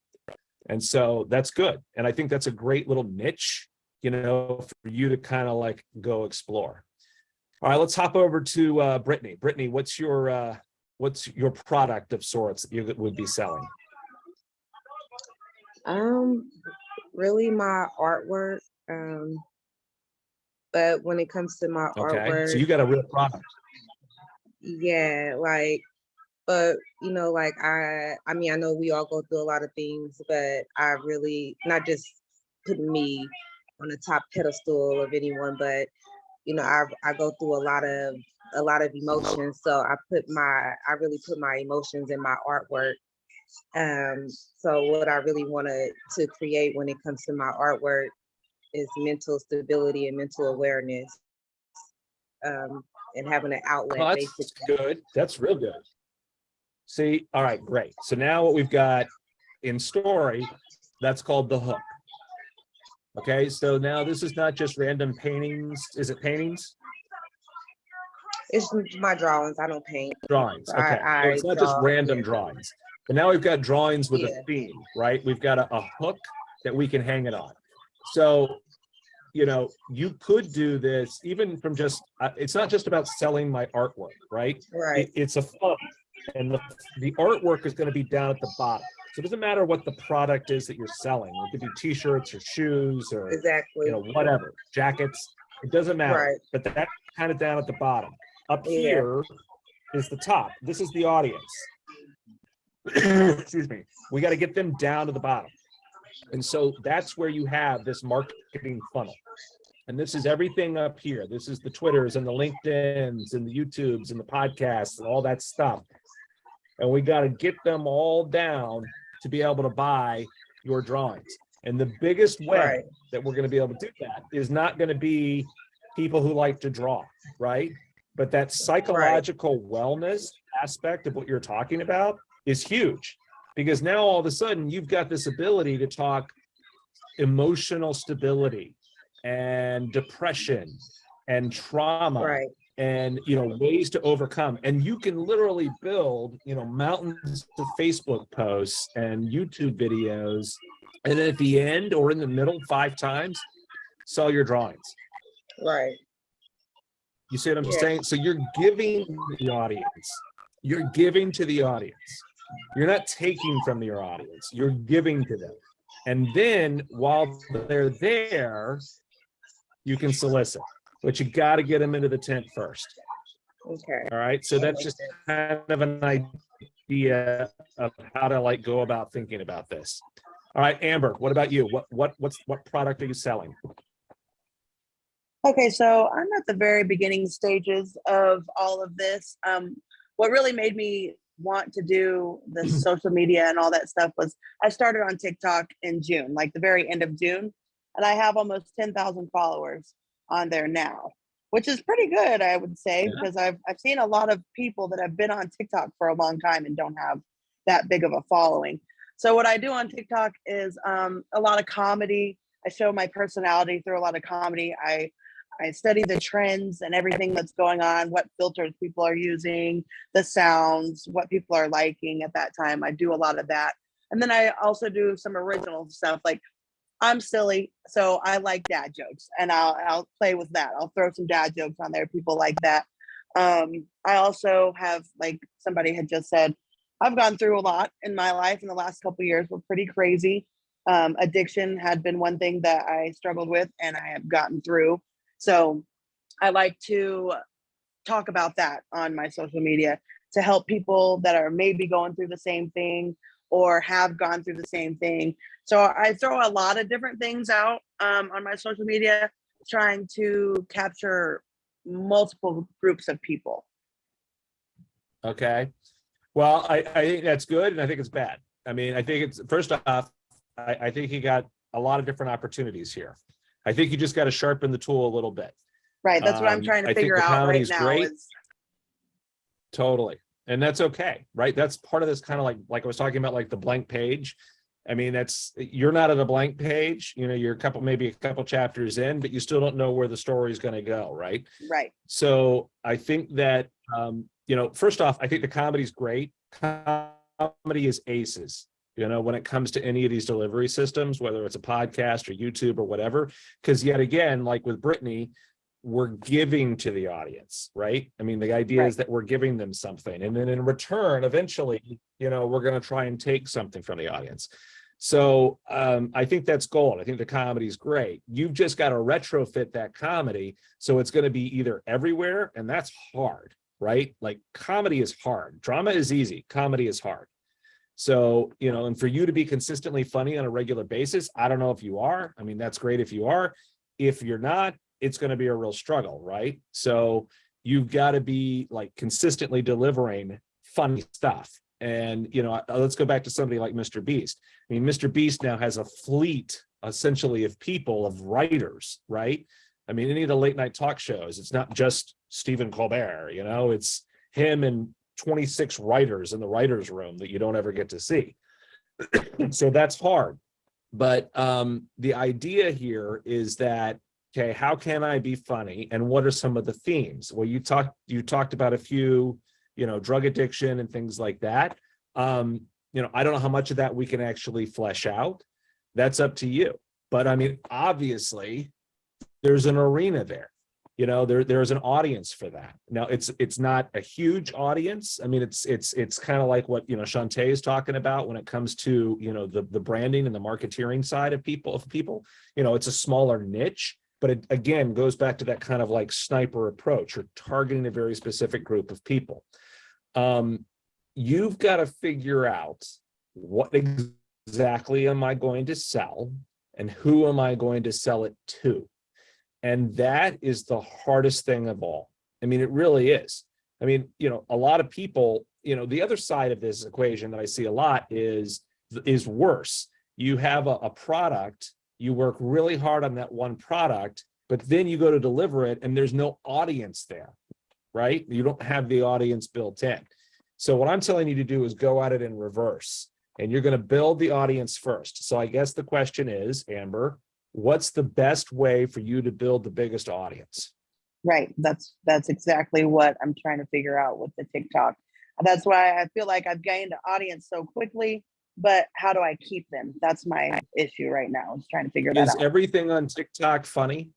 And so that's good. And I think that's a great little niche, you know, for you to kind of like go explore. All right, let's hop over to uh, Brittany. Brittany, what's your uh, what's your product of sorts that you would be selling? Um, really my artwork. Um, but when it comes to my Okay, artwork, so you got a real product. yeah, like, but you know, like I, I mean, I know we all go through a lot of things, but I really not just putting me on the top pedestal of anyone, but you know, I I go through a lot of a lot of emotions. So I put my I really put my emotions in my artwork. Um, so what I really wanted to create when it comes to my artwork is mental stability and mental awareness. Um, and having an outlet Well, that's basically. good. That's real good. See, all right, great. So now what we've got in story, that's called the hook. Okay, so now this is not just random paintings. Is it paintings? It's my drawings. I don't paint. Drawings, I- okay. So It's I not just random yeah. drawings. But now we've got drawings with a theme, right? We've got a, a hook that we can hang it on. So, you know, you could do this even from just, uh, it's not just about selling my artwork, right? Right. it- it's a fun and the, the artwork is going to be down at the bottom. So it doesn't matter what the product is that you're selling. It could be t-shirts or shoes or, Exactly. you know, whatever, jackets. It doesn't matter, Right. but that's kind of down at the bottom. Up Yeah. here is the top. This is the audience. (clears throat) Excuse me. We got to get them down to the bottom. And so that's where you have this marketing funnel. And this is everything up here. This is the Twitters and the LinkedIn's and the YouTubes and the podcasts and all that stuff. And we got to get them all down to be able to buy your drawings. And the biggest way Right. that we're going to be able to do that is not going to be people who like to draw, right? But that psychological wellness aspect of what you're talking about is huge because now all of a sudden you've got this ability to talk emotional stability and depression and trauma Right. And you know ways to overcome. And you can literally build you know mountains of facebook posts and youtube videos and then at the end or in the middle five times sell your drawings. Right. you see what i'm Yeah. saying? So you're giving the audience you're giving to the audience. You're not taking from your audience you're giving to them. And then while they're there you can solicit but you got to get them into the tent first Okay. all right, so that's just kind of an idea of how to like go about thinking about this. All right, Amber, what about you? What what what's what product are you selling? Okay, so I'm at the very beginning stages of all of this. Um, what really made me want to do the social media and all that stuff was I started on TikTok in June, like the very end of June, and I have almost 10,000 followers on there now, which is pretty good, I would say, Yeah. because I've I've seen a lot of people that have been on TikTok for a long time and don't have that big of a following. So what I do on TikTok is um, a lot of comedy. I show my personality through a lot of comedy. I I study the trends and everything that's going on, what filters people are using, the sounds, what people are liking at that time. I do a lot of that. And then I also do some original stuff like I'm silly, so I like dad jokes and I'll I'll play with that. I'll throw some dad jokes on there. People like that. Um, I also have like somebody had just said, I've gone through a lot in my life in the last couple years. were pretty crazy. Um, addiction had been one thing that I struggled with and I have gotten through. So I like to talk about that on my social media to help people that are maybe going through the same thing or have gone through the same thing. So I throw a lot of different things out um, on my social media, trying to capture multiple groups of people. Okay. Well, I, I think that's good and I think it's bad. I mean, I think it's, first off, I, I think you got a lot of different opportunities here. I think you just got to sharpen the tool a little bit. Right. That's what I'm Um, trying I to think figure out right now. great. Is, Totally. And that's okay, right? That's part of this kind of like, like I was talking about, like the blank page. I mean, that's, you're not at a blank page, you know, you're a couple, maybe a couple chapters in, but you still don't know where the story is going to go, right? right. So I think that, um, you know, first off, I think the comedy's great. Comedy is aces, you know, when it comes to any of these delivery systems, whether it's a podcast or YouTube or whatever, because yet again, like with Brittany, we're giving to the audience, right? I mean, the idea is that we're giving them something and then in return, eventually, you know, we're going to try and take something from the audience. So um, I think that's gold. I think the comedy is great. You've just got to retrofit that comedy. So it's going to be either everywhere and that's hard, right? Like comedy is hard. Drama is easy. Comedy is hard. So, you know, and for you to be consistently funny on a regular basis, I don't know if you are. I mean, that's great if you are. If you're not, it's going to be a real struggle, right? So you've got to be like consistently delivering funny stuff. And, you know, uh, let's go back to somebody like Mr. Beast. I mean, Mr. Beast now has a fleet essentially of people, of writers, right? I mean, any of the late night talk shows, it's not just Stephen Colbert, you know, it's him and 26 writers in the writer's room that you don't ever get to see. (clears throat) so that's hard. But um, the idea here is that, okay, how can I be funny? And what are some of the themes? Well, you talked, you talked about a few, you know, drug addiction and things like that. Um, you know, I don't know how much of that we can actually flesh out. That's up to you. But I mean, obviously, there's an arena there. You know, there there's an audience for that. Now, it's it's not a huge audience. I mean, it's it's it's kind of like what you know Shantae is talking about when it comes to you know the the branding and the marketeering side of people of people. You know, it's a smaller niche, but it again goes back to that kind of like sniper approach. You're targeting a very specific group of people. Um, you've got to figure out what exactly am I going to sell and who am I going to sell it to? And that is the hardest thing of all. I mean, it really is. I mean, you know, a lot of people, you know, the other side of this equation that I see a lot is, is worse. You have a, a product, you work really hard on that one product, but then you go to deliver it and there's no audience there, right? You don't have the audience built in. So what I'm telling you to do is go at it in reverse and you're going to build the audience first. So I guess the question is, Amber, what's the best way for you to build the biggest audience? Right. That's that's exactly what I'm trying to figure out with the TikTok. That's why I feel like I've gained an audience so quickly, but how do I keep them? That's my issue right now. Is trying to figure that Is out. Is everything on TikTok funny?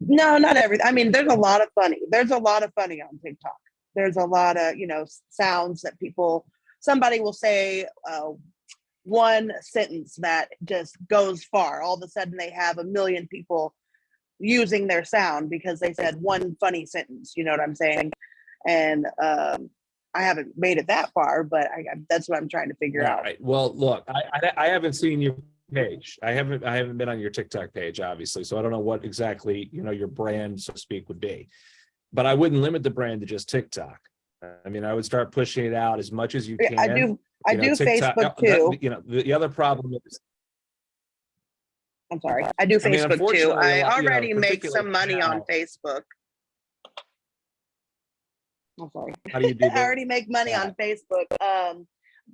No, not everything. I mean, there's a lot of funny. There's a lot of funny on TikTok. There's a lot of, you know, sounds that people, somebody will say uh, one sentence that just goes far. All of a sudden they have a million people using their sound because they said one funny sentence. You know what I'm saying? And um, I haven't made it that far, but I, that's what I'm trying to figure All out. right. Well, look, I, I, I haven't seen your page. I haven't, I haven't been on your TikTok page, obviously. So I don't know what exactly, you know, your brand, so to speak, would be. But I wouldn't limit the brand to just TikTok. I mean, I would start pushing it out as much as you can. I do, I You know, do TikTok- Facebook uh, that- too. You know, the, the other problem is, I'm sorry. I do I mean, Facebook too. I a I lot- you know, already make some money on Facebook. I'm sorry. how do you do (laughs) I already make money on Facebook. Um,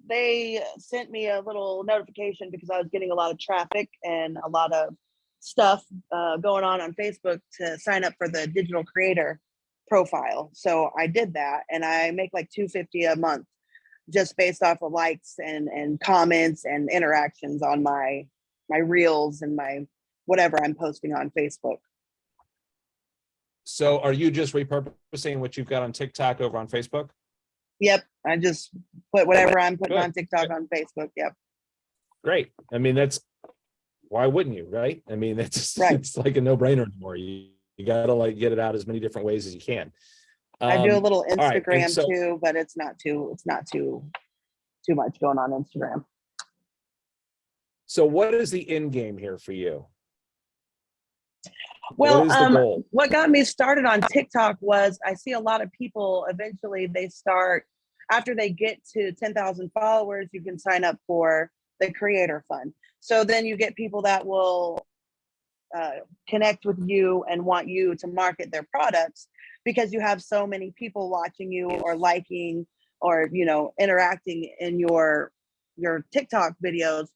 they sent me a little notification because I was getting a lot of traffic and a lot of stuff uh, going on on Facebook to sign up for the digital creator profile. So I did that, and I make like two fifty a month just based off of likes and and comments and interactions on my my reels and my whatever I'm posting on Facebook. So are you just repurposing what you've got on TikTok over on Facebook? Yep, I just put whatever I'm putting Good, on TikTok on Facebook. Yep. Great. I mean, that's, why wouldn't you, right? I mean, (laughs) it's, Right. it's like a no brainer anymore. You, you gotta like get it out as many different ways as you can. I do a Um, little right, Instagram so- too, but it's not too, it's not too, too much going on Instagram. So what is the end game here for you? Well, What um, what got me started on TikTok was I see a lot of people eventually they start after they get to 10,000 followers, you can sign up for the creator fund. So then you get people that will uh, connect with you and want you to market their products because you have so many people watching you or liking or you know interacting in your your TikTok videos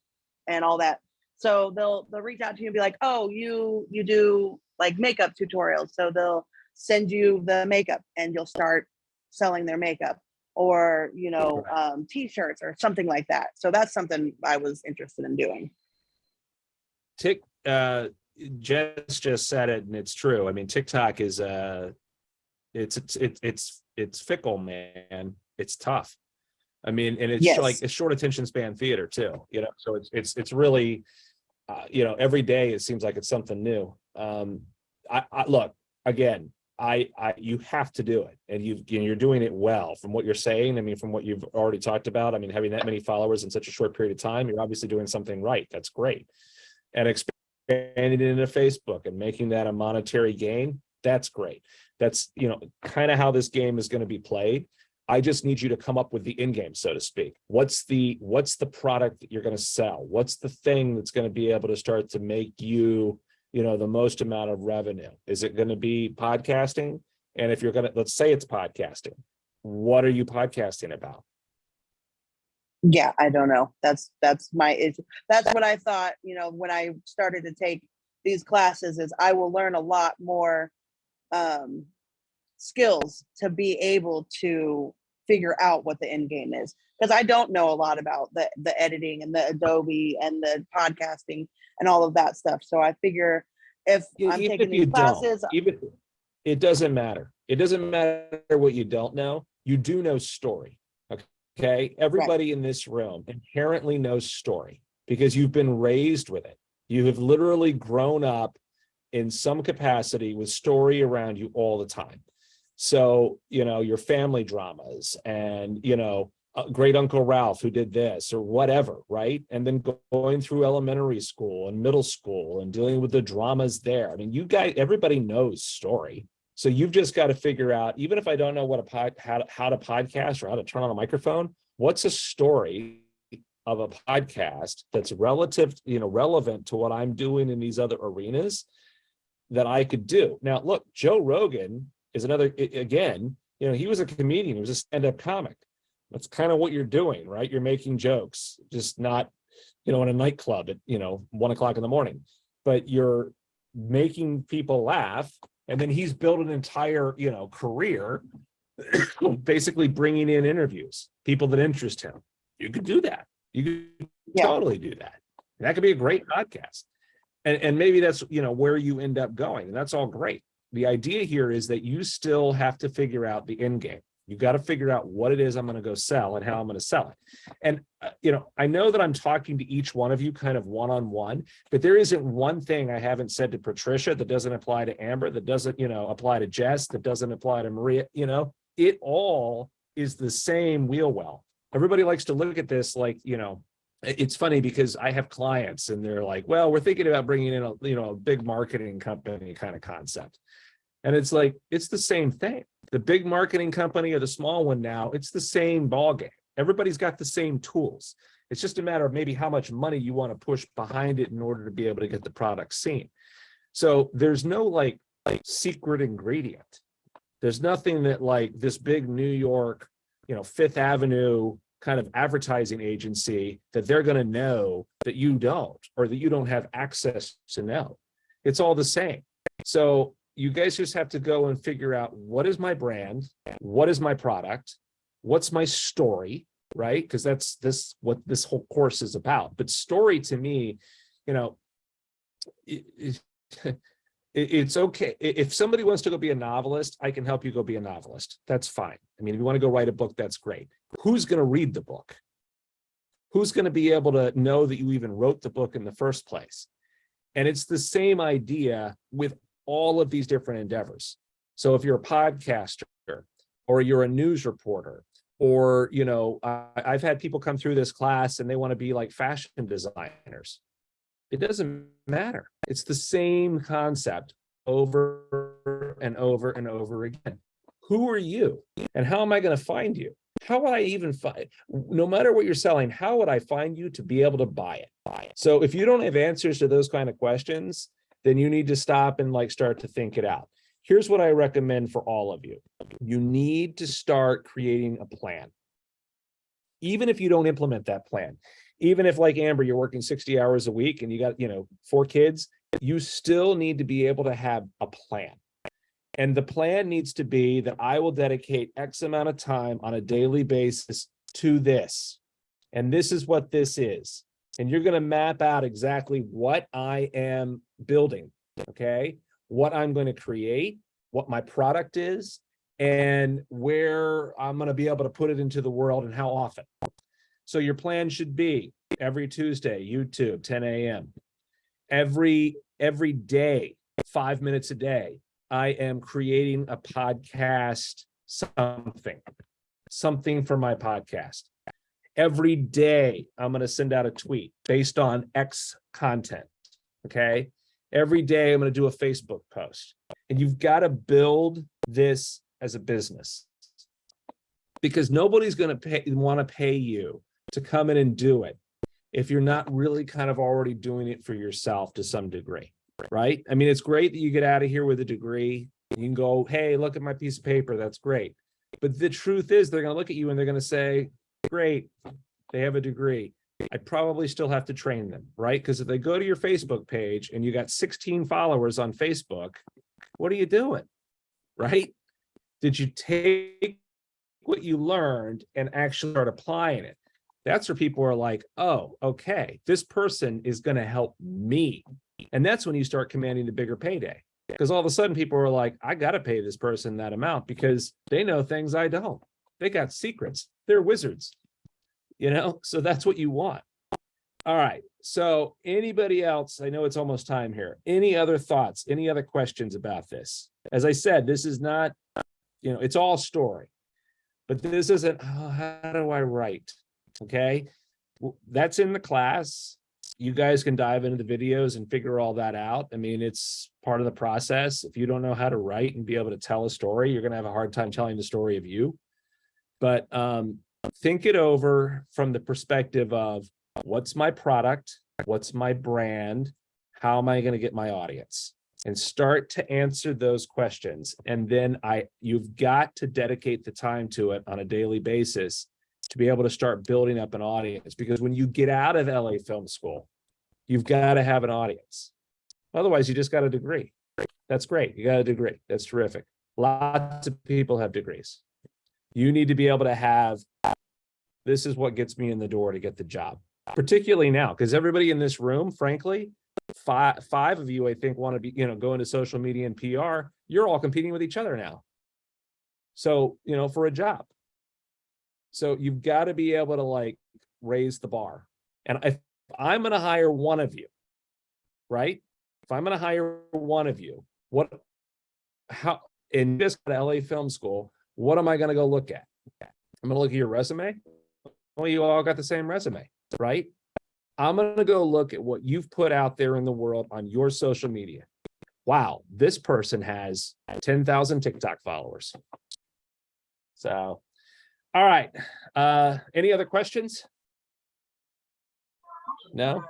and all that so they'll they'll reach out to you and be like oh you you do like makeup tutorials so they'll send you the makeup and you'll start selling their makeup or you know um, t-shirts or something like that so that's something i was interested in doing Tik, uh, Jess just said it and it's true. I mean, TikTok is, uh, it's, it's, it's, it's, it's fickle, man. It's tough. I mean, and it's Yes. like, it's short attention span theater too, you know, so it's, it's, it's really, uh, you know, every day it seems like it's something new. Um, I, I, look, again, I, I, you have to do it and you've, and you're doing it well from what you're saying. I mean, from what you've already talked about, I mean, having that many followers in such a short period of time, you're obviously doing something right. That's great. And expanding it into Facebook and making that a monetary gain, that's great. That's, you know, kind of how this game is going to be played. I just need you to come up with the end game, so to speak. What's the, what's the product that you're going to sell? What's the thing that's going to be able to start to make you, you know, the most amount of revenue? Is it going to be podcasting? And if you're going to, let's say it's podcasting, what are you podcasting about? yeah i don't know that's that's my issue that's what i thought you know when i started to take these classes is i will learn a lot more um skills to be able to figure out what the end game is because i don't know a lot about the the editing and the adobe and the podcasting and all of that stuff so i figure if Yeah, i'm even taking if you these classes uh Even, it doesn't matter. It doesn't matter what you don't know. You do know story. Okay, everybody in this room inherently knows story because you've been raised with it. You have literally grown up in some capacity with story around you all the time. So, you know, your family dramas and, you know, uh, great uncle Ralph who did this or whatever, right? And then go- going through elementary school and middle school and dealing with the dramas there. I mean, you guys, everybody knows story. So you've just got to figure out, even if I don't know what a pod, how, to- how to podcast or how to turn on a microphone, what's a story of a podcast that's relative, you know, relevant to what I'm doing in these other arenas that I could do. Now, look, Joe Rogan is another, again, you know, he was a comedian, he was a stand-up comic. That's kind of what you're doing, right? You're making jokes, just not, you know, in a nightclub at, you know, one o'clock in the morning, but you're making people laugh. And then he's built an entire, you know, career, (coughs) basically bringing in interviews, people that interest him. You could do that. You could Yeah. totally do that. That could be a great podcast. And, and maybe that's, you know, where you end up going. And that's all great. The idea here is that you still have to figure out the end game. You've got to figure out what it is I'm going to go sell and how I'm going to sell it. And, uh, you know, I know that I'm talking to each one of you kind of one-on-one, but there isn't one thing I haven't said to Patricia that doesn't apply to Amber, that doesn't, you know, apply to Jess, that doesn't apply to Maria, you know, it all is the same wheel well. Everybody likes to look at this like, you know, it's funny because I have clients and they're like, well, we're thinking about bringing in a, you know, a big marketing company kind of concept. And it's like, it's the same thing. the big marketing company or the small one now, it's the same ballgame. Everybody's got the same tools. It's just a matter of maybe how much money you want to push behind it in order to be able to get the product seen. So there's no like, like secret ingredient. There's nothing that like this big New York, you know, Fifth Avenue kind of advertising agency that they're going to know that you don't, or that you don't have access to know. It's all the same. So you guys just have to go and figure out what is my brand? What is my product? What's my story? Right? Because that's this what this whole course is about. But story to me, you know, it, it- it- it's okay. If somebody wants to go be a novelist, I can help you go be a novelist. That's fine. I mean, if you want to go write a book, that's great. Who's going to read the book? Who's going to be able to know that you even wrote the book in the first place? And it's the same idea with all of these different endeavors. So if you're a podcaster or you're a news reporter, or, you know, I, I've had people come through this class and they want to be like fashion designers. It doesn't matter. It's the same concept over and over and over again. Who are you? And how am I going to find you? How would I even find, no matter what you're selling, how would I find you to be able to buy it? Buy it. So if you don't have answers to those kind of questions, then you need to stop and like start to think it out. Here's what I recommend for all of you. You need to start creating a plan. Even if you don't implement that plan, even if like Amber, you're working 60 hours a week and you got, you know, four kids, you still need to be able to have a plan. And the plan needs to be that I will dedicate X amount of time on a daily basis to this. And this is what this is. And you're going to map out exactly what I am building. Okay. What I'm going to create, what my product is, and where I'm going to be able to put it into the world and how often. So your plan should be every Tuesday, YouTube, 10 a.m. Every every day, five minutes a day, I am creating a podcast something, something for my podcast. Every day, I'm going to send out a tweet based on X content. Okay. Every day, I'm going to do a Facebook post. And you've got to build this as a business because nobody's going to pay want to pay you to come in and do it if you're not really kind of already doing it for yourself to some degree right i mean it's great that you get out of here with a degree you can go hey look at my piece of paper that's great but the truth is they're going to look at you and they're going to say great. They have a degree. I probably still have to train them right? Because if they go to your facebook page and you got 16 followers on facebook what are you doing right? Did you take what you learned and actually start applying it? That's where people are like oh okay this person is going to help me. And that's when you start commanding the bigger payday because all of a sudden people are like i got to pay this person that amount because they know things i don't they got secrets. They're wizards. You know so that's what you want. All right so anybody else? I know it's almost time here. Any other thoughts any other questions about this? As i said this is not you know it's all story. But this isn't oh, how do i write? Okay? That's in the class. You guys can dive into the videos and figure all that out. I mean it's part of the process. If you don't know how to write and be able to tell a story you're going to have a hard time telling the story of you but um think it over from the perspective of what's my product? What's my brand? How am i going to get my audience? And start to answer those questions. And then i you've got to dedicate the time to it on a daily basis to be able to start building up an audience. Because when you get out of la film school you've got to have an audience. Otherwise you just got a degree. That's great. You got a degree. That's terrific. Lots of people have degrees you need to be able to have this is what gets me in the door to get the job. Particularly now because everybody in this room frankly five five of you i think want to be you know go into social media and pr you're all competing with each other now. So you know for a job. So you've got to be able to like raise the bar. And if i'm going to hire one of you right? If i'm going to hire one of you what how in this la film school what am i going to go look at i'm going to look at your resume well you all got the same resume right I'm going to go look at what you've put out there in the world on your social media. Wow, this person has 10,000 TikTok followers. So, all right, uh, any other questions? No?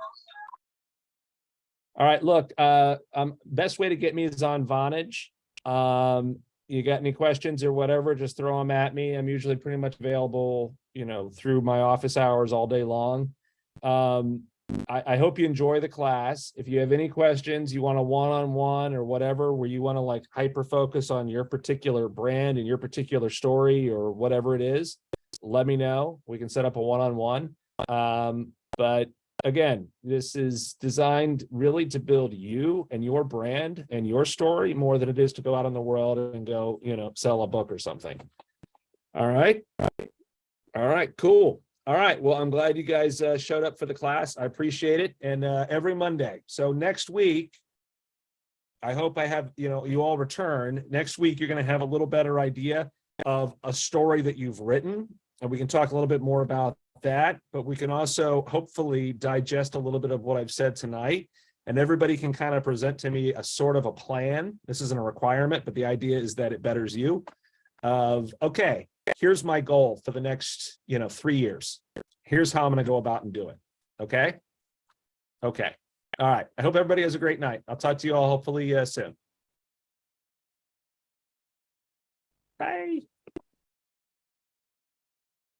All right, look, uh, um, best way to get me is on Vonage. Um, you got any questions or whatever, just throw them at me. I'm usually pretty much available, you know, through my office hours all day long. Um, I, I hope you enjoy the class. If you have any questions, you want a one-on-one or whatever, where you want to like hyper focus on your particular brand and your particular story or whatever it is, let me know. We can set up a one-on-one. Um, but again, this is designed really to build you and your brand and your story more than it is to go out in the world and go, you know, sell a book or something. All right. All right, cool. All right, well, I'm glad you guys uh, showed up for the class. I appreciate it. And uh, every Monday. So next week, I hope I have, you know, you all return. Next week, you're going to have a little better idea of a story that you've written. And we can talk a little bit more about that, but we can also hopefully digest a little bit of what I've said tonight. And everybody can kind of present to me a sort of a plan. This isn't a requirement, but the idea is that it betters you of, okay, here's my goal for the next, you know, three years. Here's how I'm going to go about and do it. Okay. Okay. All right. I hope everybody has a great night. I'll talk to you all hopefully uh, soon.